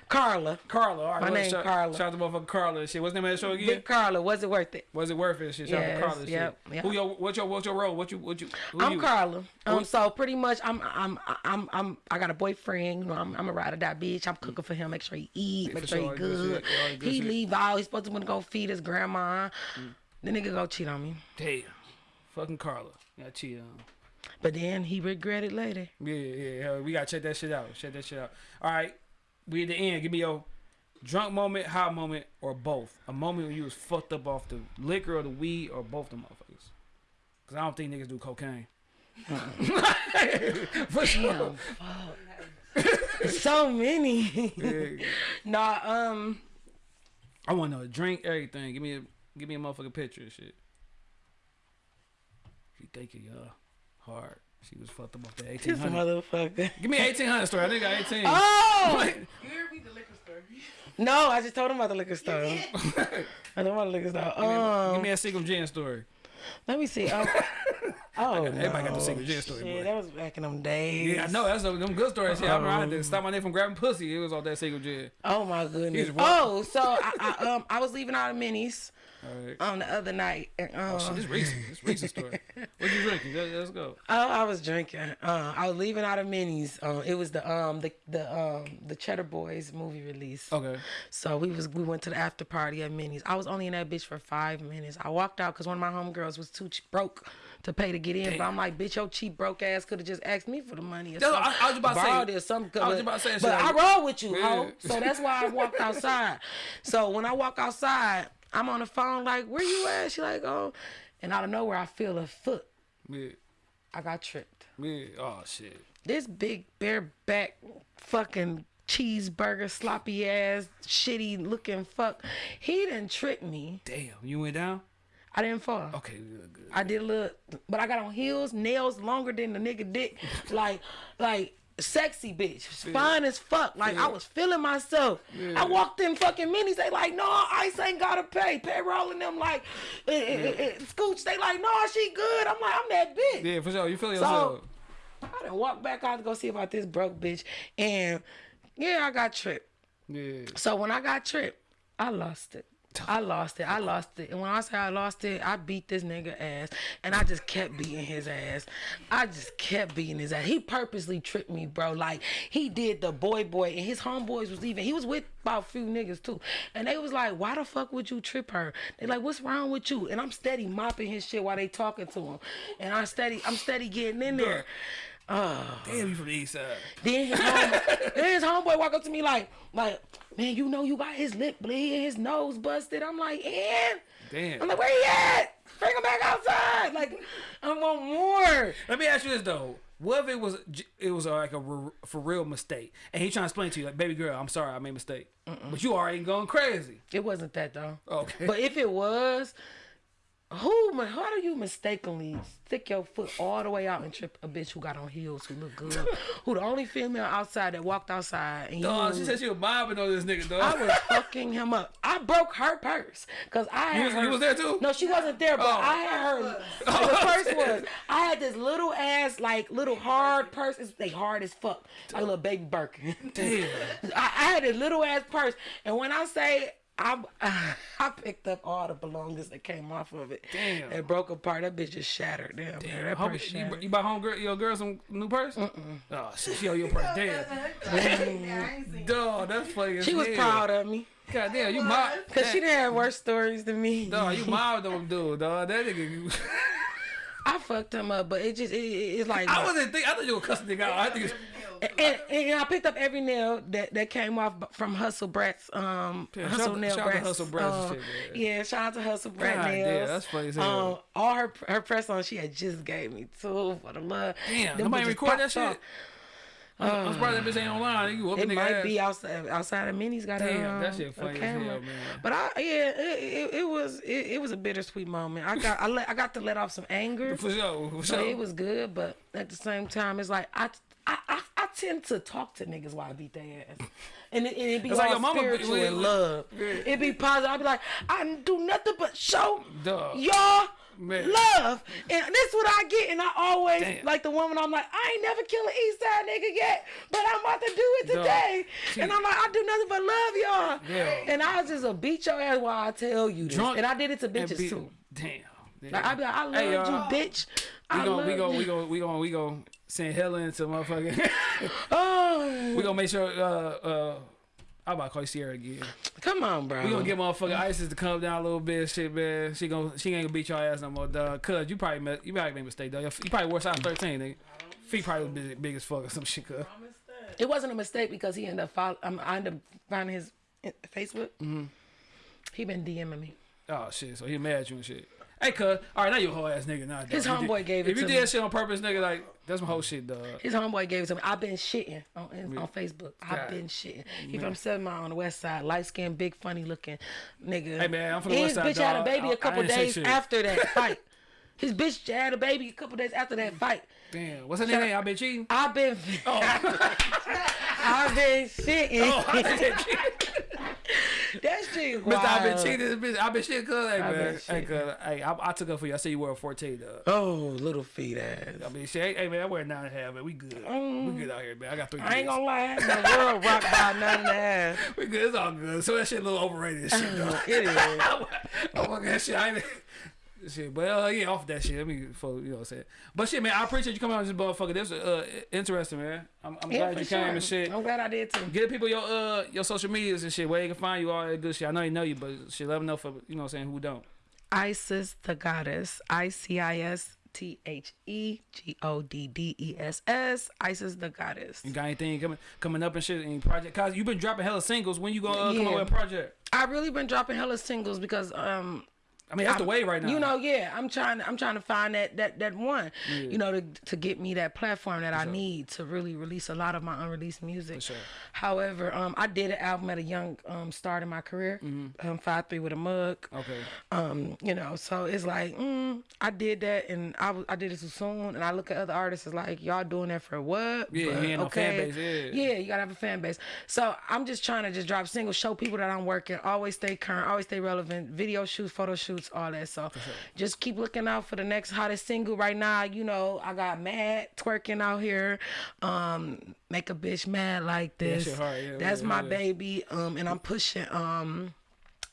Carla. Carla. All right, My name shout, Carla. Shout out to motherfucker Carla. and Shit, what's the name of that show again? Big Carla. Was it worth it? Was it worth it? Shit, shout out to Carla. and yep, shit. yep. Who your what's your what's your role? What you what you? Who I'm you? Carla. Um, so pretty much, I'm, I'm, I'm, I'm, I got a boyfriend. You know, I'm, I'm a ride or die bitch. I'm cooking for him. Make sure he eat. Make sure sure, he good good. he leave out. He's supposed to wanna go feed his grandma. The nigga go cheat on me, Damn. Fucking Carla. Got cheated on. but then he regretted later. Yeah, yeah, yeah. We gotta check that shit out. Check that shit out. All right. We at the end. Give me your drunk moment, hot moment, or both. A moment when you was fucked up off the liquor or the weed or both the motherfuckers. Cause I don't think niggas do cocaine. For sure. so many. Yeah. nah, um, I want to know drink everything. Give me a Give me a motherfucking picture and shit. She thinking y'all hard. She was fucked up off the This 1800. motherfucker. Give me 1800 story. I think I got 18. Oh You heard me the liquor store. no! I just told him about the liquor store. I told him about the liquor store. Um, Give me a single Gin story. let me see. Um, oh, Everybody got the single Seagram Gin story, Shit, boy. that was back in them days. Yeah, I know. That's them good stories. Yeah, I remember I had to stop my nigga from grabbing pussy. It was all that single Gin. Oh my goodness. He's. Oh, so I, I um I was leaving out of minis All right. on the other night. And, uh, Oh, shit, this recent. This recent story. What you drinking? Let- Let's go. Oh, I was drinking. Uh, I was leaving out of minis. Uh, it was the um the the um the Cheddar Boys movie release. Okay. So we was we went to the after party at Minis. I was only in that bitch for five minutes. I walked out because one of my homegirls was too broke to pay to get in. But I'm like, bitch, your cheap broke ass could have just asked me for the money. Or something. I- I was about to say- or something. I was about to say, but I roll with you, ho. So that's why I walked outside. So when I walk outside, I'm on the phone like, where you at? She like, oh, and out of nowhere I feel a foot. Yeah. I got tripped. Yeah. Oh shit. This big bareback fucking cheeseburger sloppy ass shitty looking fuck. He didn't trip me. Damn. You went down. I didn't fall. Okay. Good. good. I did a little, but I got on heels, nails longer than the nigga dick, like, like sexy bitch, fine as fuck. Like I was feeling myself. I walked in fucking minis. They like, no, Ice ain't gotta pay. Payroll and them like, eh, eh, eh, eh, Scooch. They like, no, she good. I'm like, I'm that bitch. Yeah, for sure. You feel yourself. So, I done walked back out to go see about this broke bitch, and yeah, I got tripped. yeah. So when I got tripped, I lost it. I lost it. I lost it. And when I say I lost it, I beat this nigga ass. And I just kept beating his ass. I just kept beating his ass. He purposely tricked me, bro. Like he did the boy boy and his homeboys was even he was with about a few niggas too. And they was like, Why the fuck would you trip her? They like, What's wrong with you? And I'm steady mopping his shit while they talking to him. And I steady I'm steady getting in there. Damn, you from the east side. Then his, homeboy, then his homeboy walk up to me like, like, man, you know you got his lip bleed, his nose busted. I'm like, and Damn. I'm like, where he at? Bring him back outside. Like, I want more. Let me ask you this though. What if it was it was uh, like a r- for real mistake, and he trying to explain to you like, baby girl, I'm sorry, I made a mistake, but you already going crazy. It wasn't that though. Okay. But if it was, who? ma- How do you mistakenly stick your foot all the way out and trip a bitch who got on heels, who look good, who the only female outside that walked outside and you? Dog, she said she was mobbing on this nigga, dog. I was fucking him up. I broke her purse because I had You was- her. you was there too? No, she wasn't there, but Oh. I had her. the oh. purse was. I had this little ass, like little hard purse. It's they hard as fuck, like a little baby Birkin. Damn. I, I had a little ass purse, and when I say. I, I picked up all the belongings that came off of it. Damn. It broke apart. That bitch just shattered. Damn, man, that Hope purse you, shattered. you buy home girl, your girl some new purse? Mm-mm. Oh shit, she owe your purse. Damn. Dog, that's funny. as She was hell. proud of me. God damn, you mob. Because she didn't have worse stories than me. Dog, you mobbed them dude, dog. That nigga. I fucked him up, but it just, it, it- it's like. I wasn't think. I thought you were cussing nigga out. I think. It's, And, and I picked up every nail that, that came off from Hustle Brat's um Yeah, Hustle shout out- Nail shout Brat's. Hustle Brat's uh, shit, yeah, shout out to Hustle Brat God nails. that's funny as hell. Um, all her her press on she had just gave me two for the love. damn, Them nobody record that shit. off. I'm surprised that bitch ain't online. You It might ass. be outside outside of Minnie's got Damn, a, um, that shit funny as hell, man. But I yeah, it, it, it was it, it was a bittersweet moment. I got I let I got to let off some anger. For sure. For So sure. it was good, but at the same time, it's like I I, I, I tend to talk to niggas while I beat their ass, and it, and it be all like your mama spiritual yeah, and love. yeah. It be positive. I be like, I do nothing but show Duh. y'all Man. love, and this what I get. And I always Damn. like the woman. I'm like, I ain't never killed an East Side nigga yet, but I'm about to do it today. She- and I'm like, I do nothing but love y'all. Yeah. And I was just a beat your ass while I tell you this, Drunk and I did it to bitches too. Damn. damn. Like I be like, I love Hey, you, bitch. We I gon' love we you. we gon' we gon' we gon' send Helen into motherfucking. Oh, we gonna make sure. Uh, uh, I'm about to call you Sierra again. come on, bro. We gonna get motherfucking ISIS to calm down a little bit, shit, man. She gon' she ain't gonna beat your ass no more, dog. Cause you probably met, you probably made a mistake, dog. You probably wore size 13, nigga. Feet probably was big, big as fuck or some shit, cuz. It wasn't a mistake because he ended up follow, um, I ended up finding his uh, Facebook. Mm-hmm. He been DMing me. Oh shit, so he mad at you and shit. Hey, cuz, all right, now you a whole ass nigga. Nah, dog. His did- homeboy gave it If you did me. that shit on purpose, nigga, like that's my whole shit, dog. His homeboy gave it to me. I've been shitting on on Facebook. I've God. been shitting. He from Seven Mile on the West Side, light skinned, big, funny looking nigga. Hey, man, I'm from the West Side, His bitch had a baby I- a couple days after that fight. His bitch had a baby a couple days after that fight. Damn, what's her name? I been cheating. I've been, oh. I've been shitting. Oh, I been cheating. That shit Mister, I've been wild. cheating. Bitch, I been shit, cuz. Hey, I man. Hey, cuz. Hey, I, I took up for you. I said you were a 14, though. Oh, little feet ass. I mean, shit. Hey, man, I wear nine and a half, man. We good. we good out here, man. I got three. Mm. I ain't gonna lie, the world rock by nine and a half. We good. It's all good. So that shit a little overrated shit, dog. It is. oh my god, shit. I ain't. Shit, but uh, yeah, off that shit. Let me, for, you know what I'm saying. But shit, man, I appreciate you coming on this motherfucker. This was uh, interesting, man. I'm, I'm Yeah, glad you sure. came and shit. I'm glad I did too. Get people your uh your social medias and shit where they can find you all that good shit. I know you know you, but shit, let them know for you know what I'm saying who don't. Isis the goddess. I C I S T H E G O D D E S S. Isis the goddess. You got anything coming coming up and shit? Any project? Cause you've been dropping hella singles. When you gonna uh, come Yeah. up with a project? I really been dropping hella singles because um I mean, that's the I'm- way right now. You know, yeah, I'm trying. I'm trying to find that that that one. You know, to to get me that platform that I need to really release a lot of my unreleased music. sure. However, um, I did an album at a young um start in my career. Mm-hmm. Um, five three with a mug. Okay. Um, you know, so it's like, mm, I did that and I was I did it too soon. And I look at other artists as like, y'all doing that for what? Yeah, But, he ain't no fan base, yeah. yeah, you gotta have a fan base. So I'm just trying to just drop singles, show people that I'm working, always stay current, always stay relevant, video shoots, photo shoots, all that. So just keep looking out for the next hottest single right now. You know, I got mad twerking out here. Um, make a bitch mad like this. shit hard, yeah, That's yeah, my yeah. baby. Um, and I'm pushing um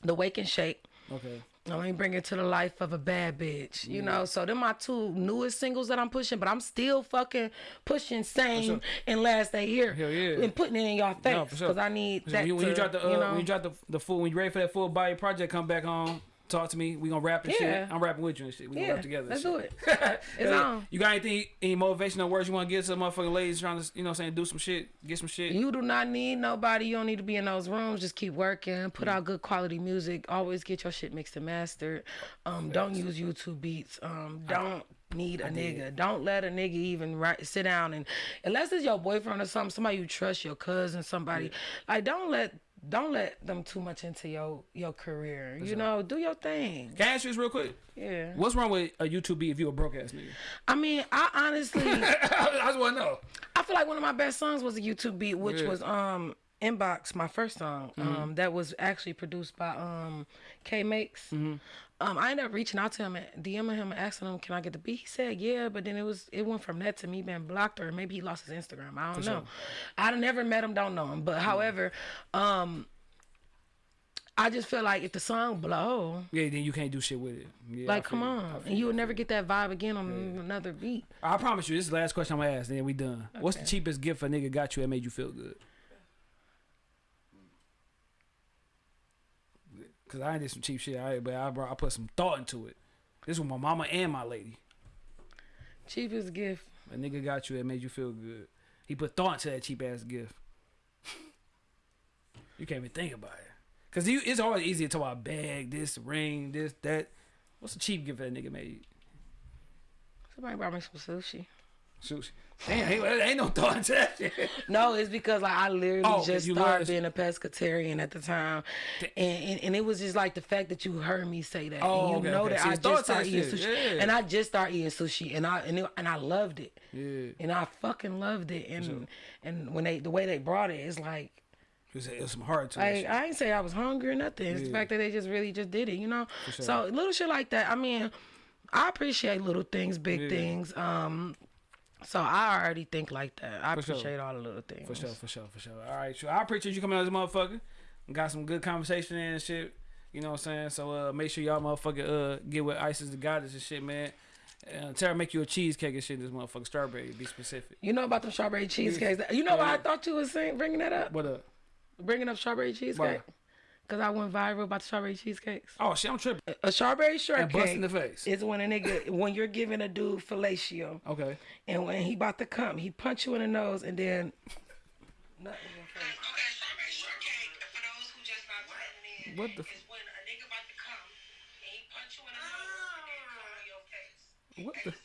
the wake and shake. Okay. I mean, bring it to the life of a bad bitch, you know. So they're my two newest singles that I'm pushing, but I'm still fucking pushing same and last day here Hell yeah. and putting it in y'all face No, sure. because I need that. when you, drop the uh, you know, when you drop the the full when you ready for that full body project, come back on. Talk to me. We gonna rap and Yeah. shit. I'm rapping with you and shit. We gonna rap together. let's shit. do it. It's on. You got anything, any motivational words you want to give to some motherfucking ladies trying to, you know, what I'm saying, do some shit, get some shit? You do not need nobody. You don't need to be in those rooms. Just keep working. Put out good quality music. Always get your shit mixed and mastered. Um, don't use YouTube beats. Um, don't need a nigga. Don't let a nigga even right sit down and unless it's your boyfriend or something, somebody you trust, your cousin, somebody. Like don't let don't let them too much into your your career. You know, do your thing. Can I ask you this real quick? Yeah. What's wrong with a YouTube beat if you a broke ass nigga? I mean, I honestly. I just want to know. I feel like one of my best songs was a YouTube beat, which Yeah. Was um Inbox, my first song. Um that was actually produced by um K Makes. Mm-hmm. Um I ended up reaching out to him and DMing him asking him, Can I get the beat? He said, Yeah, but then it was it went from that to me being blocked or maybe he lost his Instagram. I don't know. I never met him, don't know him. But however, um I just feel like if the song blow, Yeah, then you can't do shit with it. Yeah, like come on. And you'll never get that vibe again on another beat. I promise you, this is the last question I'm gonna ask, then we done. What's the cheapest gift a nigga got you that made you feel good? Cause I ain't did some cheap shit, I, but I brought, I put some thought into it. This was my mama and my lady. Cheapest gift. A nigga got you that made you feel good. He put thought into that cheap ass gift. you can't even think about it. Cause you, it's always easy to talk about bag, this ring, this that. What's a cheap gift that nigga made? Somebody brought me some sushi. Sushi. Damn, ain't, ain't no thought into that shit. No, it's because like I literally Oh, just you started being a pescatarian at the time, and, and and it was just like the fact that you heard me say that, Oh, and you okay, know okay. that I just started eating sushi, yeah. and I just started eating sushi, and I and, it, and I loved it, Yeah. and I fucking loved it, and and when they the way they brought it, it's like. It was, some hard to Like, I ain't say I was hungry or nothing. It's the fact that they just really just did it, you know. sure. So little shit like that. I mean, I appreciate little things, big Yeah. things. Um, so I already think like that. I For sure. appreciate all the little things. For sure, for sure, for sure. All right, sure. I appreciate you coming on this motherfucker. Got some good conversation and shit. You know what I'm saying? So uh, make sure y'all motherfucker uh get with Isis the goddess and shit, man. Uh, Tara make you a cheesecake and shit. This motherfucker strawberry. Be specific. You know about the strawberry cheesecakes? You know why I thought you was saying bringing that up? What up? Bringing up strawberry cheesecake? Because I went viral about the strawberry cheesecakes. Oh shit, I'm tripping. A strawberry And shortcake bust in the face. is when a nigga when you're giving a dude fellatio, Okay. and when he about to come, he punch you in the nose and then. Nothing in your face. Okay, strawberry shortcake. For those who just not tuning in, What the f- is when a nigga about to come and he punch you in the nose and then What at the? the same time.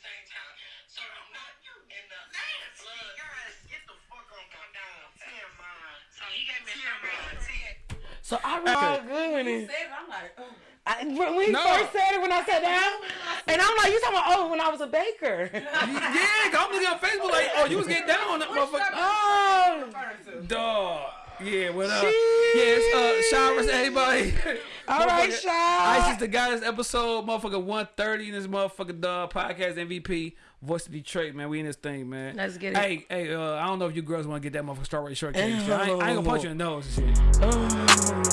So I remember good when it. I'm like, oh. I, when we No. first said it when I sat down, and I'm like, you talking about oh when I was a baker? yeah, I'm looking on Facebook like, oh, you was getting down on that motherfucker. oh, Dog. Yeah, what up? Yes, uh, to everybody. all right, Motherfucker, Shy. Isis the goddess episode, motherfucker 130 in this motherfucker dog podcast MVP, voice of Detroit, man. We in this thing, man. Let's get it. Hey, hey, uh, I don't know if you girls want to get that motherfucker strawberry shortcake. shit. I, ain't, I ain't gonna punch you in the nose and shit. Oh.